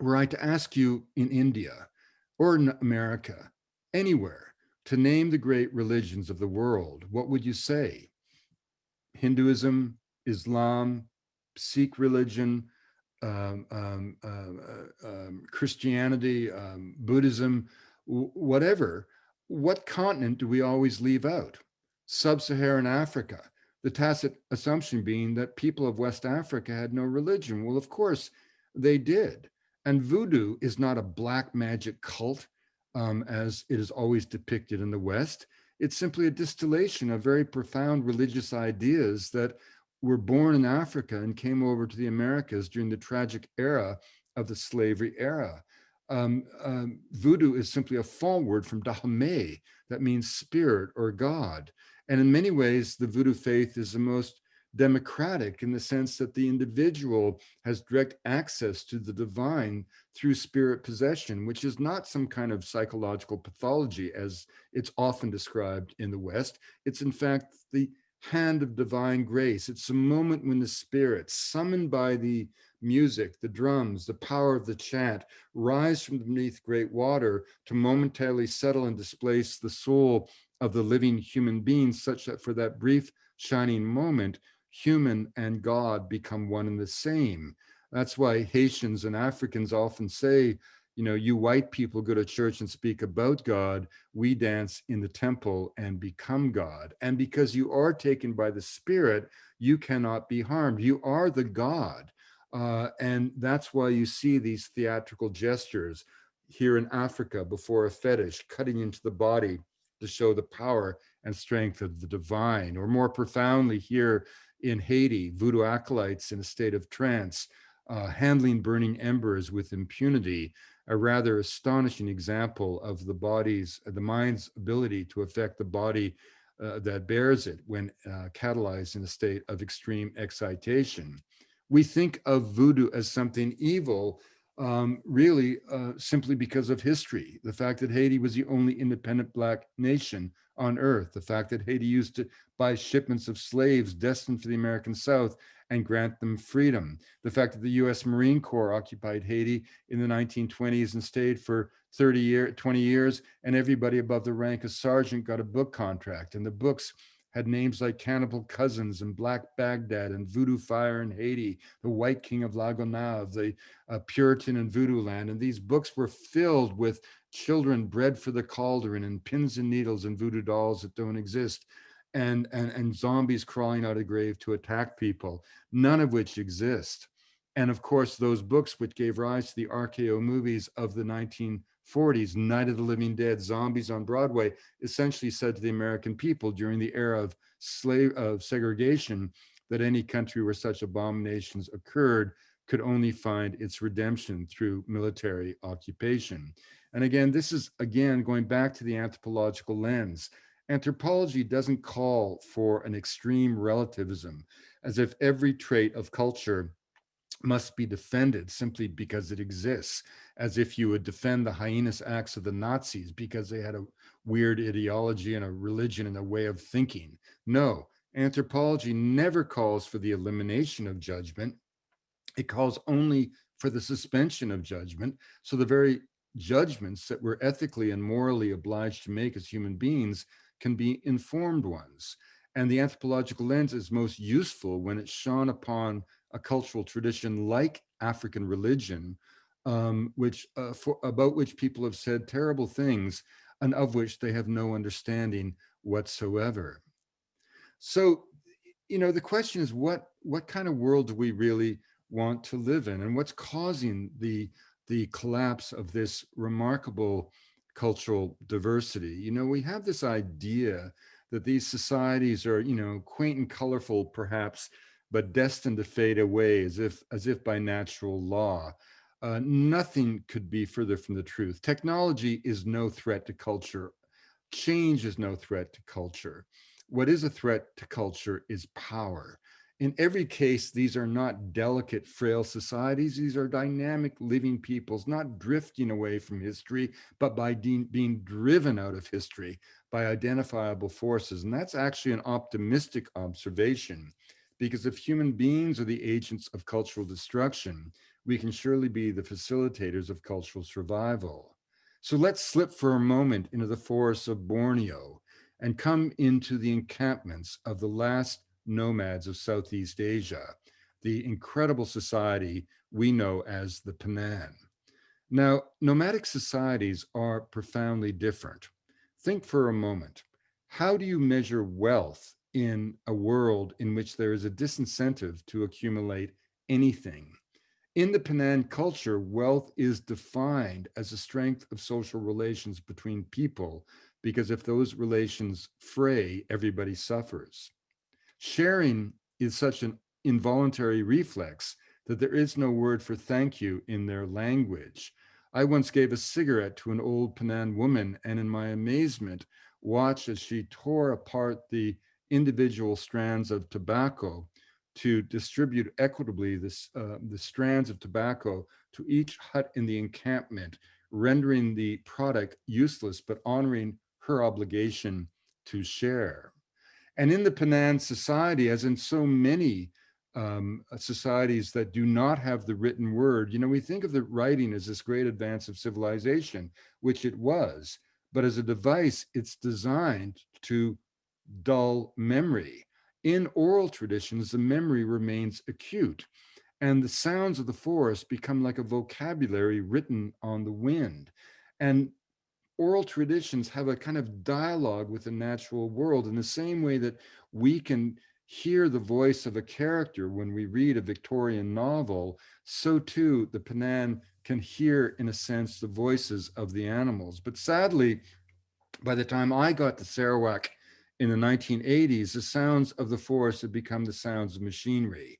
were I to ask you in India or in America, anywhere, to name the great religions of the world, what would you say? Hinduism, Islam, Sikh religion, um, um, um, uh, Christianity, Buddhism, whatever, what continent do we always leave out? Sub-Saharan Africa, the tacit assumption being that people of West Africa had no religion. Well, of course they did. And voodoo is not a black magic cult um, as it is always depicted in the West. It's simply a distillation of very profound religious ideas that were born in Africa and came over to the Americas during the tragic era of the slavery era. Um, um, voodoo is simply a Fon word from Dahomey, that means spirit or God. And in many ways, the voodoo faith is the most democratic in the sense that the individual has direct access to the divine through spirit possession, which is not some kind of psychological pathology as it's often described in the West. It's in fact the hand of divine grace. It's a moment when the spirit, summoned by the music, the drums, the power of the chant, rise from beneath great water to momentarily settle and displace the soul of the living human being, such that for that brief shining moment, human and God become one and the same. That's why Haitians and Africans often say, you know, you white people go to church and speak about God, we dance in the temple and become God. And because you are taken by the spirit, you cannot be harmed. You are the God. Uh, and that's why you see these theatrical gestures here in Africa before a fetish, cutting into the body to show the power and strength of the divine, or more profoundly here in Haiti, voodoo acolytes in a state of trance, uh, handling burning embers with impunity, a rather astonishing example of the body's, the mind's ability to affect the body uh, that bears it when uh, catalyzed in a state of extreme excitation. We think of voodoo as something evil, um, really uh, simply because of history. The fact that Haiti was the only independent black nation on earth, the fact that Haiti used to buy shipments of slaves destined for the American South and grant them freedom, the fact that the US Marine Corps occupied Haiti in the 1920s and stayed for 30 years, 20 years, and everybody above the rank of sergeant got a book contract, and the books had names like Cannibal Cousins and Black Baghdad and Voodoo Fire in Haiti, The White King of La Gonave, The uh, Puritan and Voodoo Land. And these books were filled with children bred for the cauldron and pins and needles and voodoo dolls that don't exist. And, and, and zombies crawling out of grave to attack people, none of which exist. And of course, those books which gave rise to the RKO movies of the 1940s, Night of the Living Dead, Zombies on Broadway, essentially said to the American people during the era of slave of segregation that any country where such abominations occurred could only find its redemption through military occupation. And again, this is again going back to the anthropological lens. Anthropology doesn't call for an extreme relativism as if every trait of culture must be defended simply because it exists, as if you would defend the heinous acts of the Nazis because they had a weird ideology and a religion and a way of thinking. No, anthropology never calls for the elimination of judgment. It calls only for the suspension of judgment. So the very judgments that we're ethically and morally obliged to make as human beings can be informed ones. And the anthropological lens is most useful when it's shone upon a cultural tradition like African religion, um, which uh, for, about which people have said terrible things and of which they have no understanding whatsoever. So, you know, the question is what what kind of world do we really want to live in and what's causing the the collapse of this remarkable cultural diversity? You know, we have this idea that these societies are, you know, quaint and colorful, perhaps, but destined to fade away as if, as if by natural law. Uh, nothing could be further from the truth. Technology is no threat to culture. Change is no threat to culture. What is a threat to culture is power. In every case, these are not delicate, frail societies. These are dynamic, living peoples, not drifting away from history, but by being driven out of history by identifiable forces. And that's actually an optimistic observation because if human beings are the agents of cultural destruction, we can surely be the facilitators of cultural survival. So let's slip for a moment into the forests of Borneo and come into the encampments of the last nomads of Southeast Asia, the incredible society we know as the Penan. Now, nomadic societies are profoundly different. Think for a moment, how do you measure wealth in a world in which there is a disincentive to accumulate anything? In the Penan culture, wealth is defined as a strength of social relations between people, because if those relations fray, everybody suffers. Sharing is such an involuntary reflex that there is no word for thank you in their language. I once gave a cigarette to an old Penan woman and in my amazement watched as she tore apart the individual strands of tobacco to distribute equitably this, uh, the strands of tobacco to each hut in the encampment, rendering the product useless, but honoring her obligation to share. And in the Penan society, as in so many um, uh, societies that do not have the written word, you know, we think of the writing as this great advance of civilization, which it was, but as a device, it's designed to dull memory. In oral traditions, the memory remains acute and the sounds of the forest become like a vocabulary written on the wind. And oral traditions have a kind of dialogue with the natural world in the same way that we can hear the voice of a character when we read a Victorian novel, so too the Penan can hear, in a sense, the voices of the animals. But sadly, by the time I got to Sarawak in the 1980s, the sounds of the forest had become the sounds of machinery.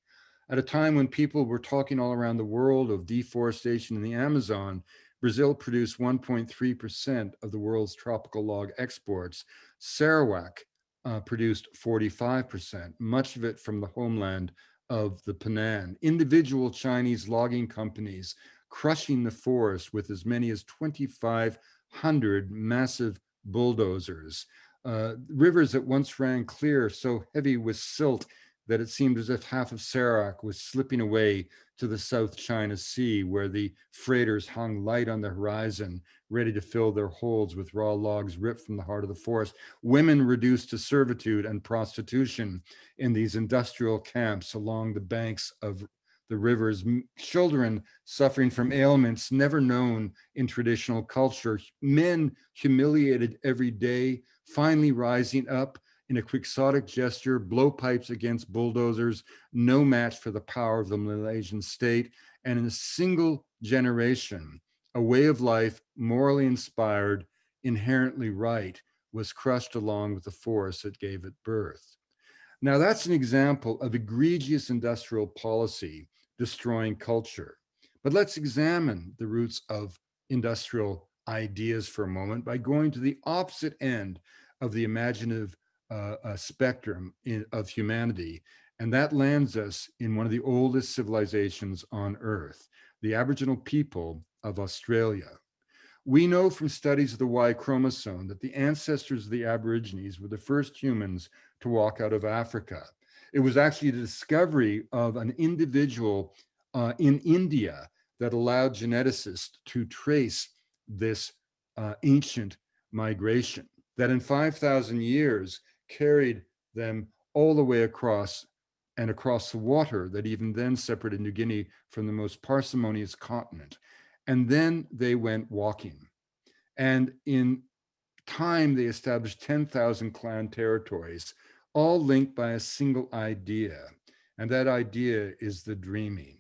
At a time when people were talking all around the world of deforestation in the Amazon, Brazil produced 1.3% of the world's tropical log exports. Sarawak uh, produced 45%, much of it from the homeland of the Penan. Individual Chinese logging companies crushing the forest with as many as 2,500 massive bulldozers. Uh, rivers that once ran clear, so heavy with silt that it seemed as if half of Sarawak was slipping away to the South China Sea, where the freighters hung light on the horizon, ready to fill their holds with raw logs ripped from the heart of the forest. Women reduced to servitude and prostitution in these industrial camps along the banks of the rivers, children suffering from ailments never known in traditional culture, men humiliated every day, finally rising up in a quixotic gesture, blowpipes against bulldozers, no match for the power of the Malaysian state, and in a single generation, a way of life morally inspired, inherently right, was crushed along with the force that gave it birth. Now that's an example of egregious industrial policy destroying culture. But let's examine the roots of industrial ideas for a moment by going to the opposite end of the imaginative uh, spectrum in, of humanity. And that lands us in one of the oldest civilizations on earth, the Aboriginal people of Australia. We know from studies of the Y chromosome that the ancestors of the Aborigines were the first humans to walk out of Africa. It was actually the discovery of an individual uh, in India that allowed geneticists to trace this uh, ancient migration, that in 5,000 years, carried them all the way across and across the water that even then separated New Guinea from the most parsimonious continent. And then they went walking. And in time, they established 10,000 clan territories, all linked by a single idea. And that idea is the dreaming.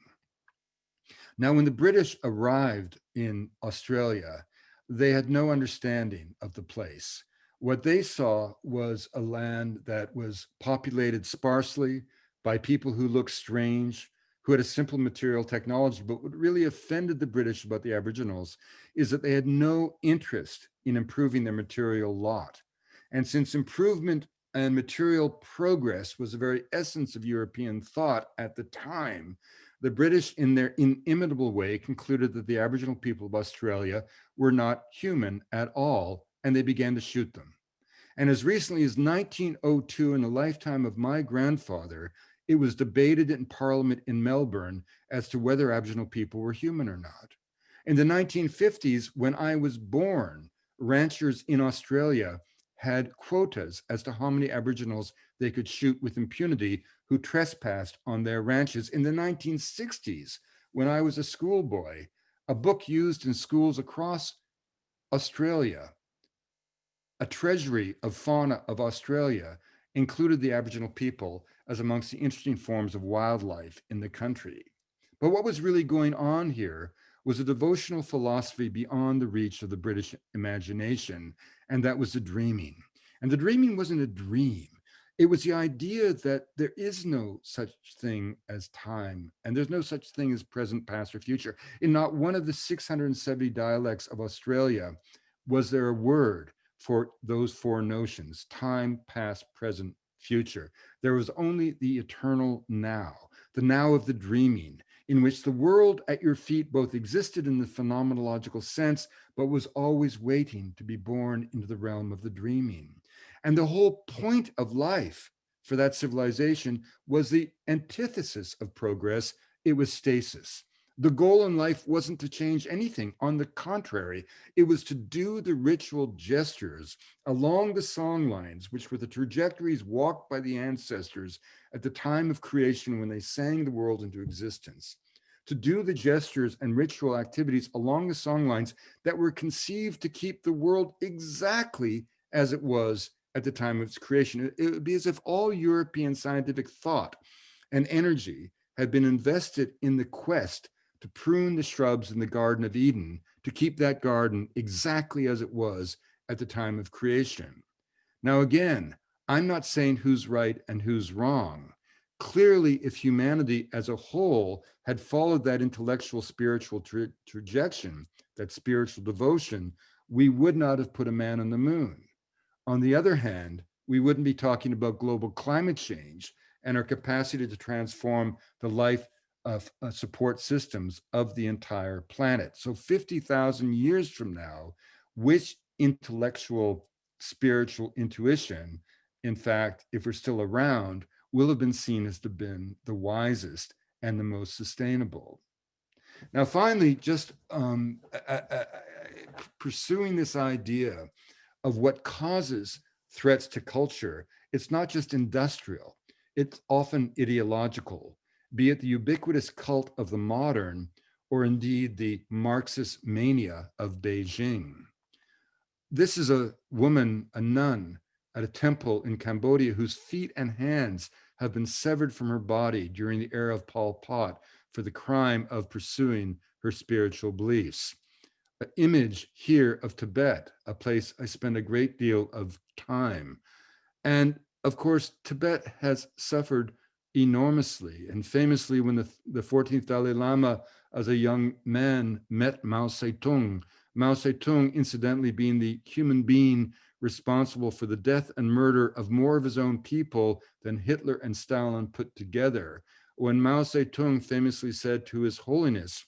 Now, when the British arrived in Australia, they had no understanding of the place. What they saw was a land that was populated sparsely by people who looked strange, who had a simple material technology, but what really offended the British about the Aboriginals is that they had no interest in improving their material lot. And since improvement and material progress was the very essence of European thought at the time, the British in their inimitable way concluded that the Aboriginal people of Australia were not human at all and they began to shoot them. And as recently as 1902, in the lifetime of my grandfather, it was debated in Parliament in Melbourne as to whether Aboriginal people were human or not. In the 1950s, when I was born, ranchers in Australia had quotas as to how many Aboriginals they could shoot with impunity who trespassed on their ranches in the 1960s when I was a schoolboy, a book used in schools across Australia. A treasury of fauna of Australia included the Aboriginal people as amongst the interesting forms of wildlife in the country. But what was really going on here was a devotional philosophy beyond the reach of the British imagination, and that was the dreaming. And the dreaming wasn't a dream. It was the idea that there is no such thing as time, and there's no such thing as present, past, or future. In not one of the 670 dialects of Australia was there a word for those four notions, time, past, present, future. There was only the eternal now, the now of the dreaming, in which the world at your feet both existed in the phenomenological sense, but was always waiting to be born into the realm of the dreaming. And the whole point of life for that civilization was the antithesis of progress. It was stasis. The goal in life wasn't to change anything. On the contrary, it was to do the ritual gestures along the song lines, which were the trajectories walked by the ancestors at the time of creation when they sang the world into existence. To do the gestures and ritual activities along the song lines that were conceived to keep the world exactly as it was at the time of its creation. It would be as if all European scientific thought and energy had been invested in the quest to prune the shrubs in the Garden of Eden to keep that garden exactly as it was at the time of creation. Now, again, I'm not saying who's right and who's wrong. Clearly, if humanity as a whole had followed that intellectual spiritual tra trajectory, that spiritual devotion, we would not have put a man on the moon. On the other hand, we wouldn't be talking about global climate change and our capacity to transform the life of uh, support systems of the entire planet. So 50,000 years from now, which intellectual, spiritual intuition, in fact, if we're still around, will have been seen as to been the wisest and the most sustainable. Now, finally, just um, pursuing this idea of what causes threats to culture, it's not just industrial, it's often ideological be it the ubiquitous cult of the modern, or indeed the Marxist mania of Beijing. This is a woman, a nun, at a temple in Cambodia whose feet and hands have been severed from her body during the era of Pol Pot for the crime of pursuing her spiritual beliefs. An image here of Tibet, a place I spend a great deal of time. And of course, Tibet has suffered enormously. And famously, when the, the 14th Dalai Lama, as a young man, met Mao Zedong, Mao Zedong, incidentally, being the human being responsible for the death and murder of more of his own people than Hitler and Stalin put together. When Mao Zedong famously said to His Holiness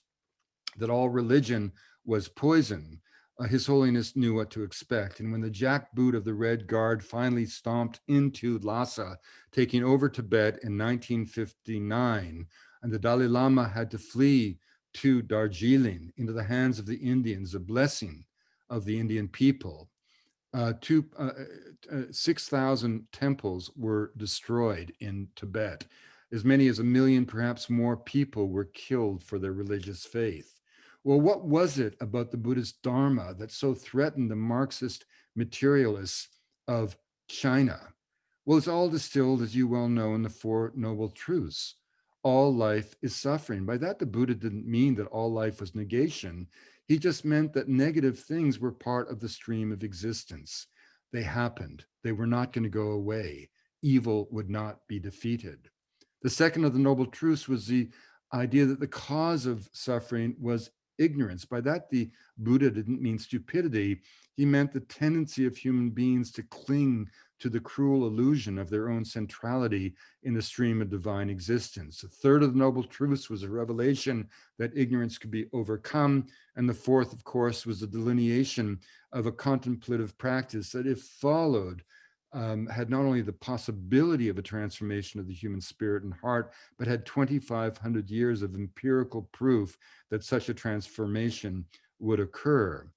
that all religion was poison, uh, His Holiness knew what to expect. And when the jackboot of the Red Guard finally stomped into Lhasa, taking over Tibet in 1959, and the Dalai Lama had to flee to Darjeeling into the hands of the Indians, a blessing of the Indian people. Uh, two, uh, uh, 6,000 temples were destroyed in Tibet. As many as a million, perhaps more people were killed for their religious faith. Well, what was it about the Buddhist Dharma that so threatened the Marxist materialists of China? Well, it's all distilled, as you well know, in the Four Noble Truths. All life is suffering. By that, the Buddha didn't mean that all life was negation. He just meant that negative things were part of the stream of existence. They happened. They were not going to go away. Evil would not be defeated. The second of the Noble Truths was the idea that the cause of suffering was ignorance. By that, the Buddha didn't mean stupidity. He meant the tendency of human beings to cling to the cruel illusion of their own centrality in the stream of divine existence. The third of the Noble Truths was a revelation that ignorance could be overcome. And the fourth, of course, was the delineation of a contemplative practice that if followed, um, had not only the possibility of a transformation of the human spirit and heart, but had 2,500 years of empirical proof that such a transformation would occur.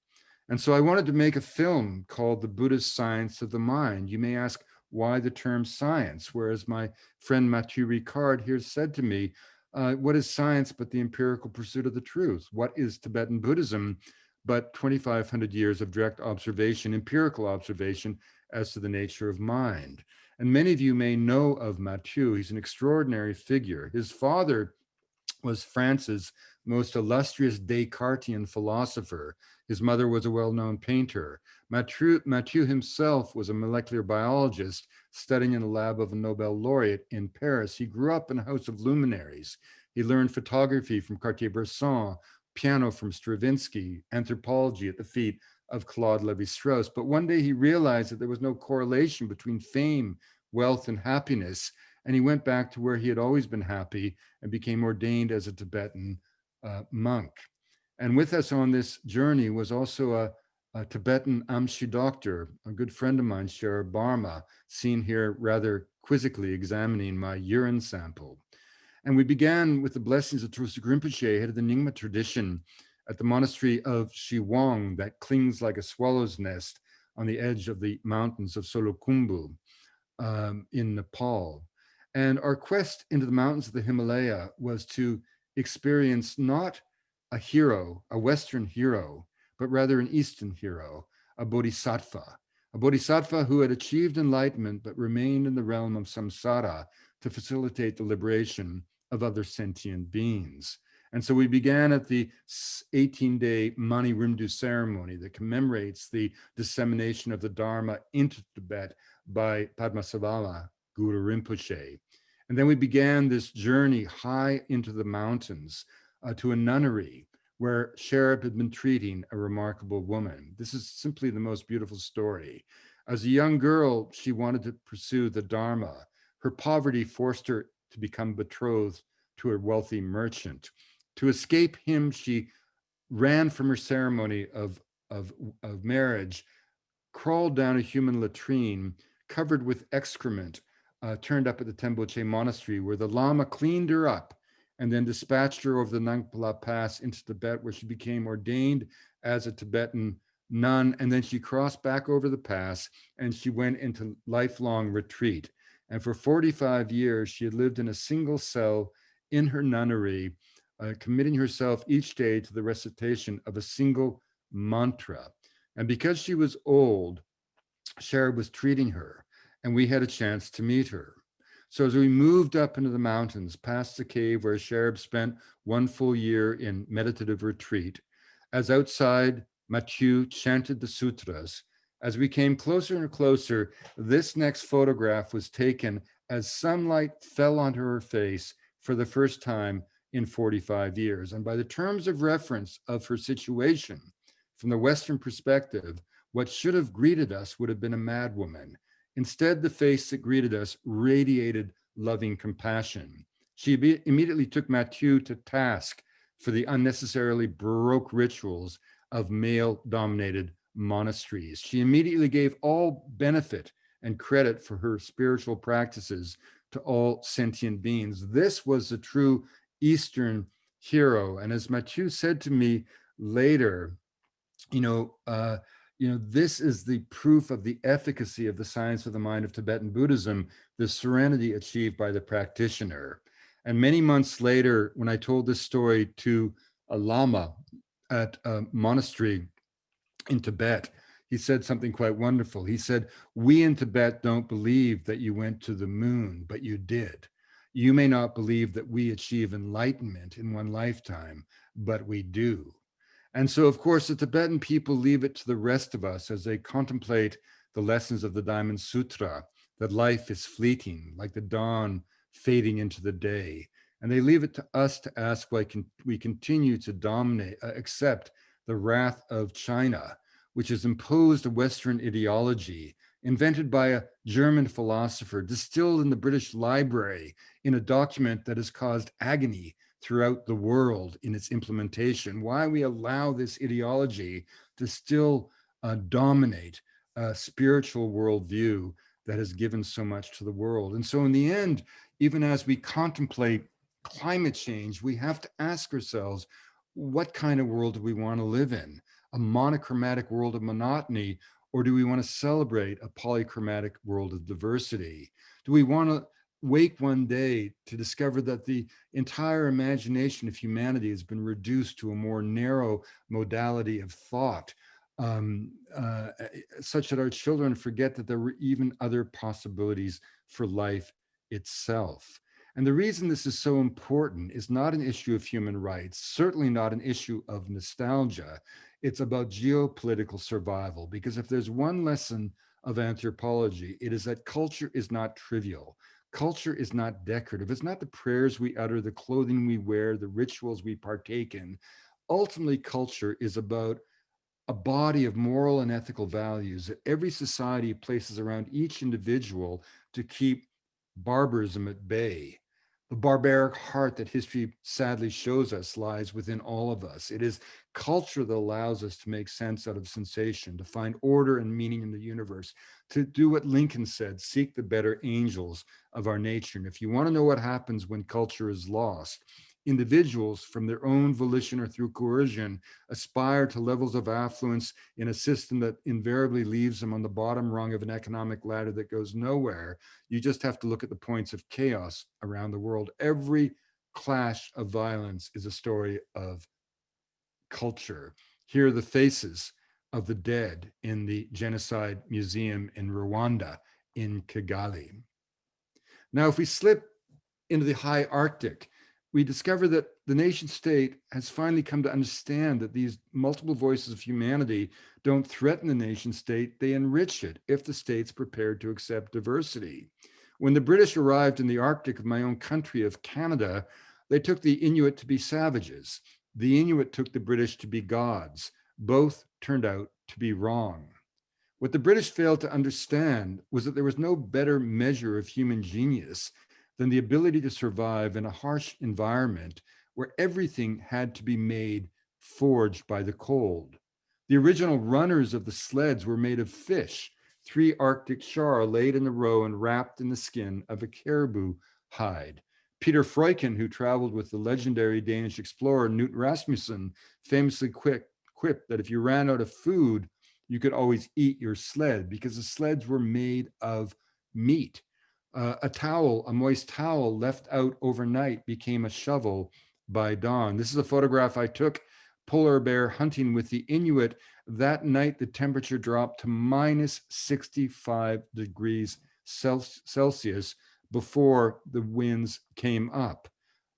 And so I wanted to make a film called The Buddhist Science of the Mind. You may ask, why the term science? Whereas my friend Mathieu Ricard here said to me, uh, what is science but the empirical pursuit of the truth? What is Tibetan Buddhism but 2,500 years of direct observation, empirical observation as to the nature of mind? And many of you may know of Mathieu. He's an extraordinary figure. His father was France's most illustrious Descartesian philosopher. His mother was a well-known painter. Mathieu, Mathieu himself was a molecular biologist studying in the lab of a Nobel laureate in Paris. He grew up in a house of luminaries. He learned photography from Cartier-Bresson, piano from Stravinsky, anthropology at the feet of Claude Levi-Strauss. But one day he realized that there was no correlation between fame, wealth, and happiness. And he went back to where he had always been happy and became ordained as a Tibetan uh, monk. And with us on this journey was also a, a Tibetan Amchi doctor, a good friend of mine, Sherab Barma, seen here rather quizzically examining my urine sample. And we began with the blessings of Trulshik Rinpoche, head of the Nyingma tradition, at the monastery of Chiwong that clings like a swallow's nest on the edge of the mountains of Solukhumbu um, in Nepal. And our quest into the mountains of the Himalaya was to experience not a hero, a Western hero, but rather an Eastern hero, a bodhisattva, a bodhisattva who had achieved enlightenment but remained in the realm of samsara to facilitate the liberation of other sentient beings. And so we began at the 18-day Mani Rimdu ceremony that commemorates the dissemination of the Dharma into Tibet by Padmasambhava Guru Rinpoche. And then we began this journey high into the mountains uh, to a nunnery where Sherab had been treating a remarkable woman. This is simply the most beautiful story. As a young girl, she wanted to pursue the Dharma. Her poverty forced her to become betrothed to a wealthy merchant. To escape him, she ran from her ceremony of, of, of marriage, crawled down a human latrine covered with excrement, uh, turned up at the Tengboche monastery where the Lama cleaned her up and then dispatched her over the Nangpala Pass into Tibet where she became ordained as a Tibetan nun. And then she crossed back over the pass and she went into lifelong retreat. And for 45 years, she had lived in a single cell in her nunnery, uh, committing herself each day to the recitation of a single mantra. And because she was old, Sherab was treating her, and we had a chance to meet her. So as we moved up into the mountains, past the cave where Sherab spent one full year in meditative retreat, as outside Mathieu chanted the sutras, as we came closer and closer, this next photograph was taken as sunlight fell onto her face for the first time in 45 years. And by the terms of reference of her situation, from the Western perspective, what should have greeted us would have been a madwoman. Instead, the face that greeted us radiated loving compassion. She immediately took Mathieu to task for the unnecessarily Baroque rituals of male-dominated monasteries. She immediately gave all benefit and credit for her spiritual practices to all sentient beings. This was the true Eastern hero. And as Mathieu said to me later, you know, uh, you know, this is the proof of the efficacy of the science of the mind of Tibetan Buddhism, the serenity achieved by the practitioner. And many months later, when I told this story to a Lama at a monastery in Tibet, he said something quite wonderful. He said, we in Tibet don't believe that you went to the moon, but you did. You may not believe that we achieve enlightenment in one lifetime, but we do. And so, of course, the Tibetan people leave it to the rest of us as they contemplate the lessons of the Diamond Sutra, that life is fleeting, like the dawn fading into the day. And they leave it to us to ask why can we continue to dominate, uh, accept the wrath of China, which has imposed a Western ideology invented by a German philosopher, distilled in the British Library in a document that has caused agony throughout the world in its implementation, why we allow this ideology to still uh, dominate a spiritual worldview that has given so much to the world. And so in the end, even as we contemplate climate change, we have to ask ourselves, what kind of world do we want to live in? A monochromatic world of monotony Or do we want to celebrate a polychromatic world of diversity? Do we want to wake one day to discover that the entire imagination of humanity has been reduced to a more narrow modality of thought, um, uh, such that our children forget that there were even other possibilities for life itself. And the reason this is so important is not an issue of human rights, certainly not an issue of nostalgia. It's about geopolitical survival, because if there's one lesson of anthropology, it is that culture is not trivial. Culture is not decorative. It's not the prayers we utter, the clothing we wear, the rituals we partake in. Ultimately, culture is about a body of moral and ethical values that every society places around each individual to keep barbarism at bay. The barbaric heart that history sadly shows us lies within all of us. It is culture that allows us to make sense out of sensation, to find order and meaning in the universe, to do what Lincoln said, seek the better angels of our nature. And if you want to know what happens when culture is lost, individuals from their own volition or through coercion aspire to levels of affluence in a system that invariably leaves them on the bottom rung of an economic ladder that goes nowhere. You just have to look at the points of chaos around the world. Every clash of violence is a story of culture. Here are the faces of the dead in the Genocide Museum in Rwanda in Kigali. Now, if we slip into the high Arctic, we discover that the nation state has finally come to understand that these multiple voices of humanity don't threaten the nation state, they enrich it if the state's prepared to accept diversity. When the British arrived in the Arctic of my own country of Canada, they took the Inuit to be savages. The Inuit took the British to be gods. Both turned out to be wrong. What the British failed to understand was that there was no better measure of human genius than the ability to survive in a harsh environment where everything had to be made forged by the cold. The original runners of the sleds were made of fish, three Arctic char laid in a row and wrapped in the skin of a caribou hide. Peter Freuchen, who traveled with the legendary Danish explorer Knud Rasmussen, famously quipped that if you ran out of food, you could always eat your sled because the sleds were made of meat. Uh, a towel, a moist towel left out overnight became a shovel by dawn. This is a photograph I took polar bear hunting with the Inuit. That night, the temperature dropped to minus 65 degrees Celsius before the winds came up.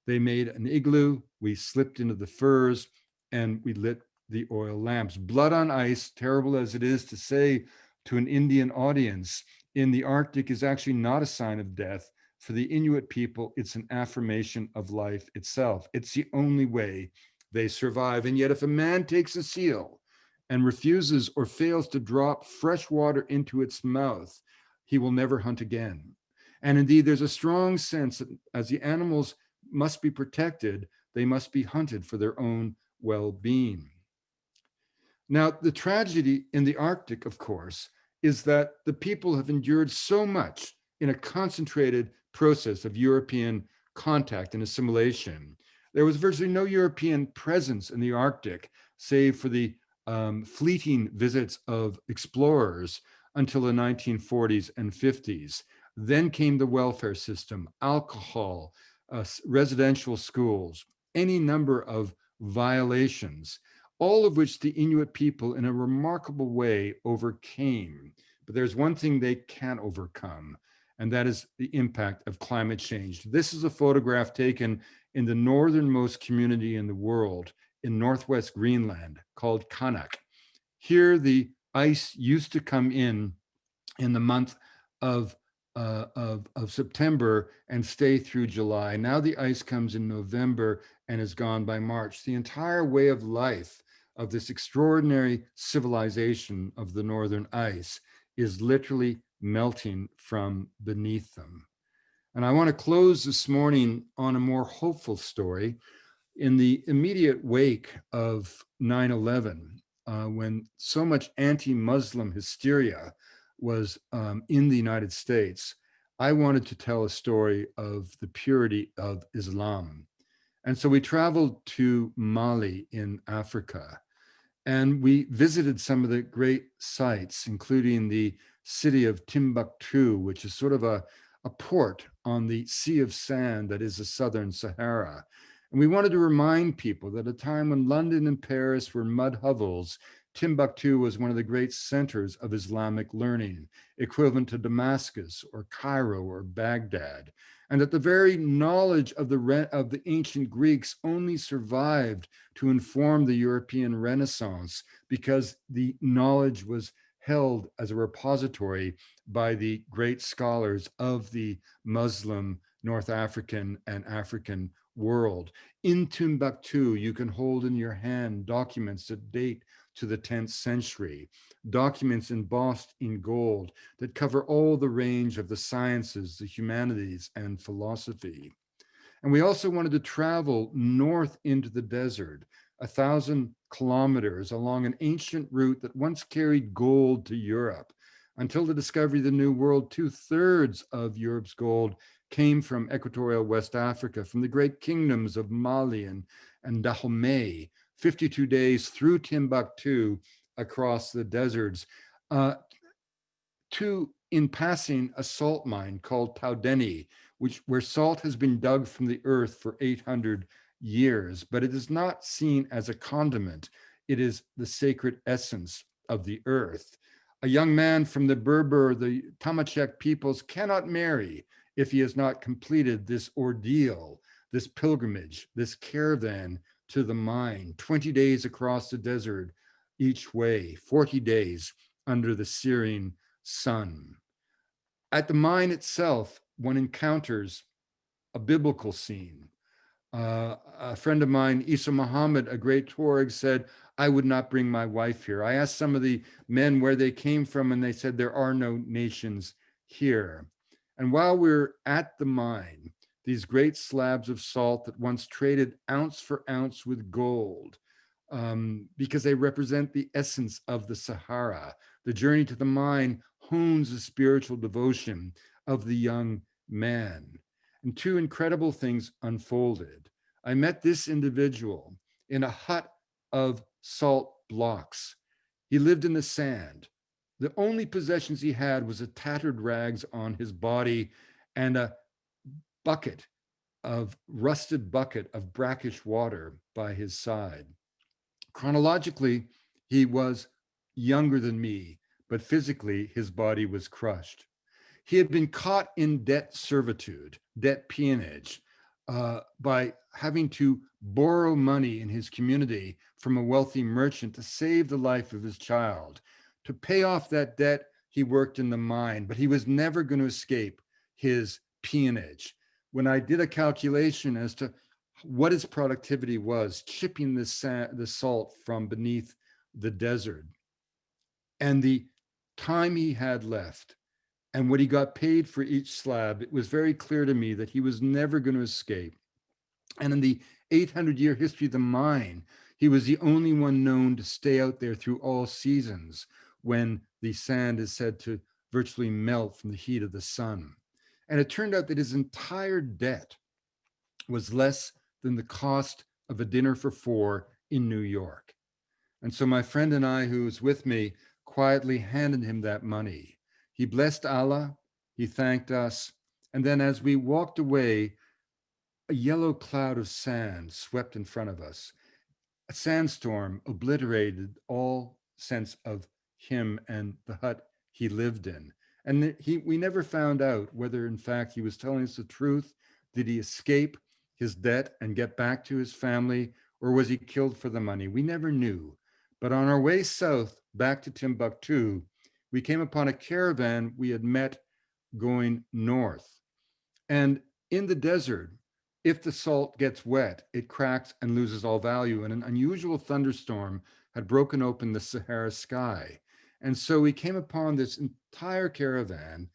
They made an igloo, we slipped into the furs, and we lit the oil lamps. Blood on ice, terrible as it is to say to an Indian audience, in the Arctic is actually not a sign of death. For the Inuit people, it's an affirmation of life itself. It's the only way they survive. And yet if a man takes a seal and refuses or fails to drop fresh water into its mouth, he will never hunt again. And indeed, there's a strong sense that as the animals must be protected, they must be hunted for their own well-being. Now, the tragedy in the Arctic, of course, is that the people have endured so much in a concentrated process of European contact and assimilation. There was virtually no European presence in the Arctic, save for the um, fleeting visits of explorers until the 1940s and 50s. Then came the welfare system, alcohol, uh, residential schools, any number of violations all of which the Inuit people in a remarkable way overcame. But there's one thing they can't overcome, and that is the impact of climate change. This is a photograph taken in the northernmost community in the world in Northwest Greenland called Qaanaaq. Here, the ice used to come in in the month of, uh, of, of September and stay through July. Now the ice comes in November and is gone by March. The entire way of life of this extraordinary civilization of the northern ice is literally melting from beneath them. And I want to close this morning on a more hopeful story. In the immediate wake of 9-11, uh, when so much anti-Muslim hysteria was um, in the United States, I wanted to tell a story of the purity of Islam. And so we traveled to Mali in Africa And we visited some of the great sites, including the city of Timbuktu, which is sort of a, a port on the Sea of Sand that is the Southern Sahara. And we wanted to remind people that at a time when London and Paris were mud hovels, Timbuktu was one of the great centers of Islamic learning, equivalent to Damascus or Cairo or Baghdad. And that the very knowledge of the, of the ancient Greeks only survived to inform the European Renaissance because the knowledge was held as a repository by the great scholars of the Muslim, North African and African world. In Timbuktu, you can hold in your hand documents that date to the 10th century, documents embossed in gold that cover all the range of the sciences, the humanities, and philosophy. And we also wanted to travel north into the desert, a thousand kilometers along an ancient route that once carried gold to Europe. Until the discovery of the New World, two thirds of Europe's gold came from equatorial West Africa, from the great kingdoms of Mali and, and Dahomey, 52 days through Timbuktu across the deserts, uh, to, in passing, a salt mine called Taudeni, which where salt has been dug from the earth for 800 years, but it is not seen as a condiment. It is the sacred essence of the earth. A young man from the Berber, the Tamachek peoples cannot marry if he has not completed this ordeal, this pilgrimage, this caravan to the mine, 20 days across the desert each way, 40 days under the searing sun. At the mine itself, one encounters a biblical scene. Uh, a friend of mine, Isa Muhammad, a great Tuareg, said, I would not bring my wife here. I asked some of the men where they came from, and they said, there are no nations here. And while we're at the mine, these great slabs of salt that once traded ounce for ounce with gold, um, because they represent the essence of the Sahara. The journey to the mine hones the spiritual devotion of the young man. And two incredible things unfolded. I met this individual in a hut of salt blocks. He lived in the sand. The only possessions he had was a tattered rags on his body and a bucket of rusted bucket of brackish water by his side. Chronologically, he was younger than me, but physically his body was crushed. He had been caught in debt servitude, debt peonage, uh, by having to borrow money in his community from a wealthy merchant to save the life of his child. To pay off that debt, he worked in the mine, but he was never going to escape his peonage. When I did a calculation as to what his productivity was, chipping the, the salt from beneath the desert, and the time he had left, and what he got paid for each slab, it was very clear to me that he was never going to escape. And in the 800 year history of the mine, he was the only one known to stay out there through all seasons when the sand is said to virtually melt from the heat of the sun. And it turned out that his entire debt was less than the cost of a dinner for four in New York. And so my friend and I, who was with me, quietly handed him that money. He blessed Allah, he thanked us, and then as we walked away, a yellow cloud of sand swept in front of us. A sandstorm obliterated all sense of him and the hut he lived in. And he, we never found out whether in fact he was telling us the truth. Did he escape his debt and get back to his family or was he killed for the money? We never knew. But on our way south back to Timbuktu, we came upon a caravan we had met going north. And in the desert, if the salt gets wet, it cracks and loses all value. And an unusual thunderstorm had broken open the Sahara sky. And so we came upon this entire caravan,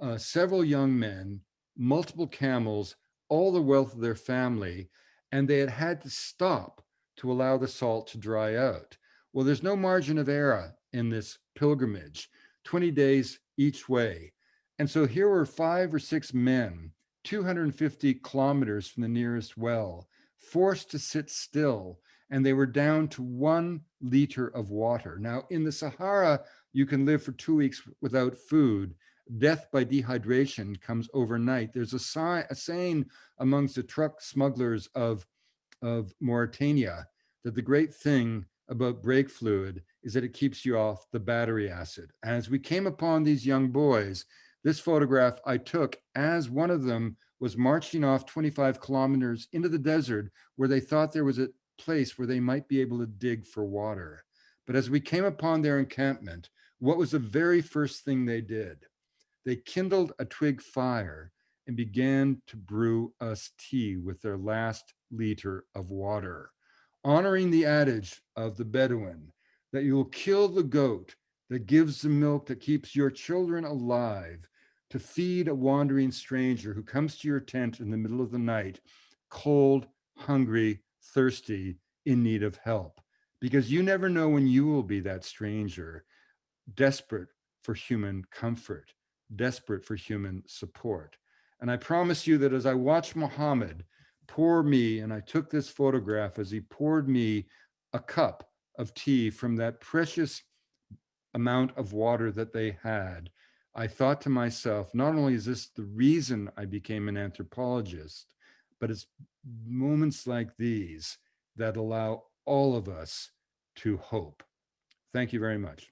uh, several young men, multiple camels, all the wealth of their family, and they had had to stop to allow the salt to dry out. Well, there's no margin of error in this pilgrimage, 20 days each way. And so here were five or six men, 250 kilometers from the nearest well, forced to sit still and they were down to one liter of water. Now in the Sahara, you can live for two weeks without food. Death by dehydration comes overnight. There's a, a saying amongst the truck smugglers of, of Mauritania that the great thing about brake fluid is that it keeps you off the battery acid. As we came upon these young boys, this photograph I took as one of them was marching off 25 kilometers into the desert where they thought there was a place where they might be able to dig for water. But as we came upon their encampment, what was the very first thing they did? They kindled a twig fire and began to brew us tea with their last liter of water, honoring the adage of the Bedouin that you will kill the goat that gives the milk that keeps your children alive to feed a wandering stranger who comes to your tent in the middle of the night, cold, hungry, thirsty, in need of help. Because you never know when you will be that stranger, desperate for human comfort, desperate for human support. And I promise you that as I watched Muhammad pour me, and I took this photograph as he poured me a cup of tea from that precious amount of water that they had, I thought to myself, not only is this the reason I became an anthropologist, but it's moments like these that allow all of us to hope. Thank you very much.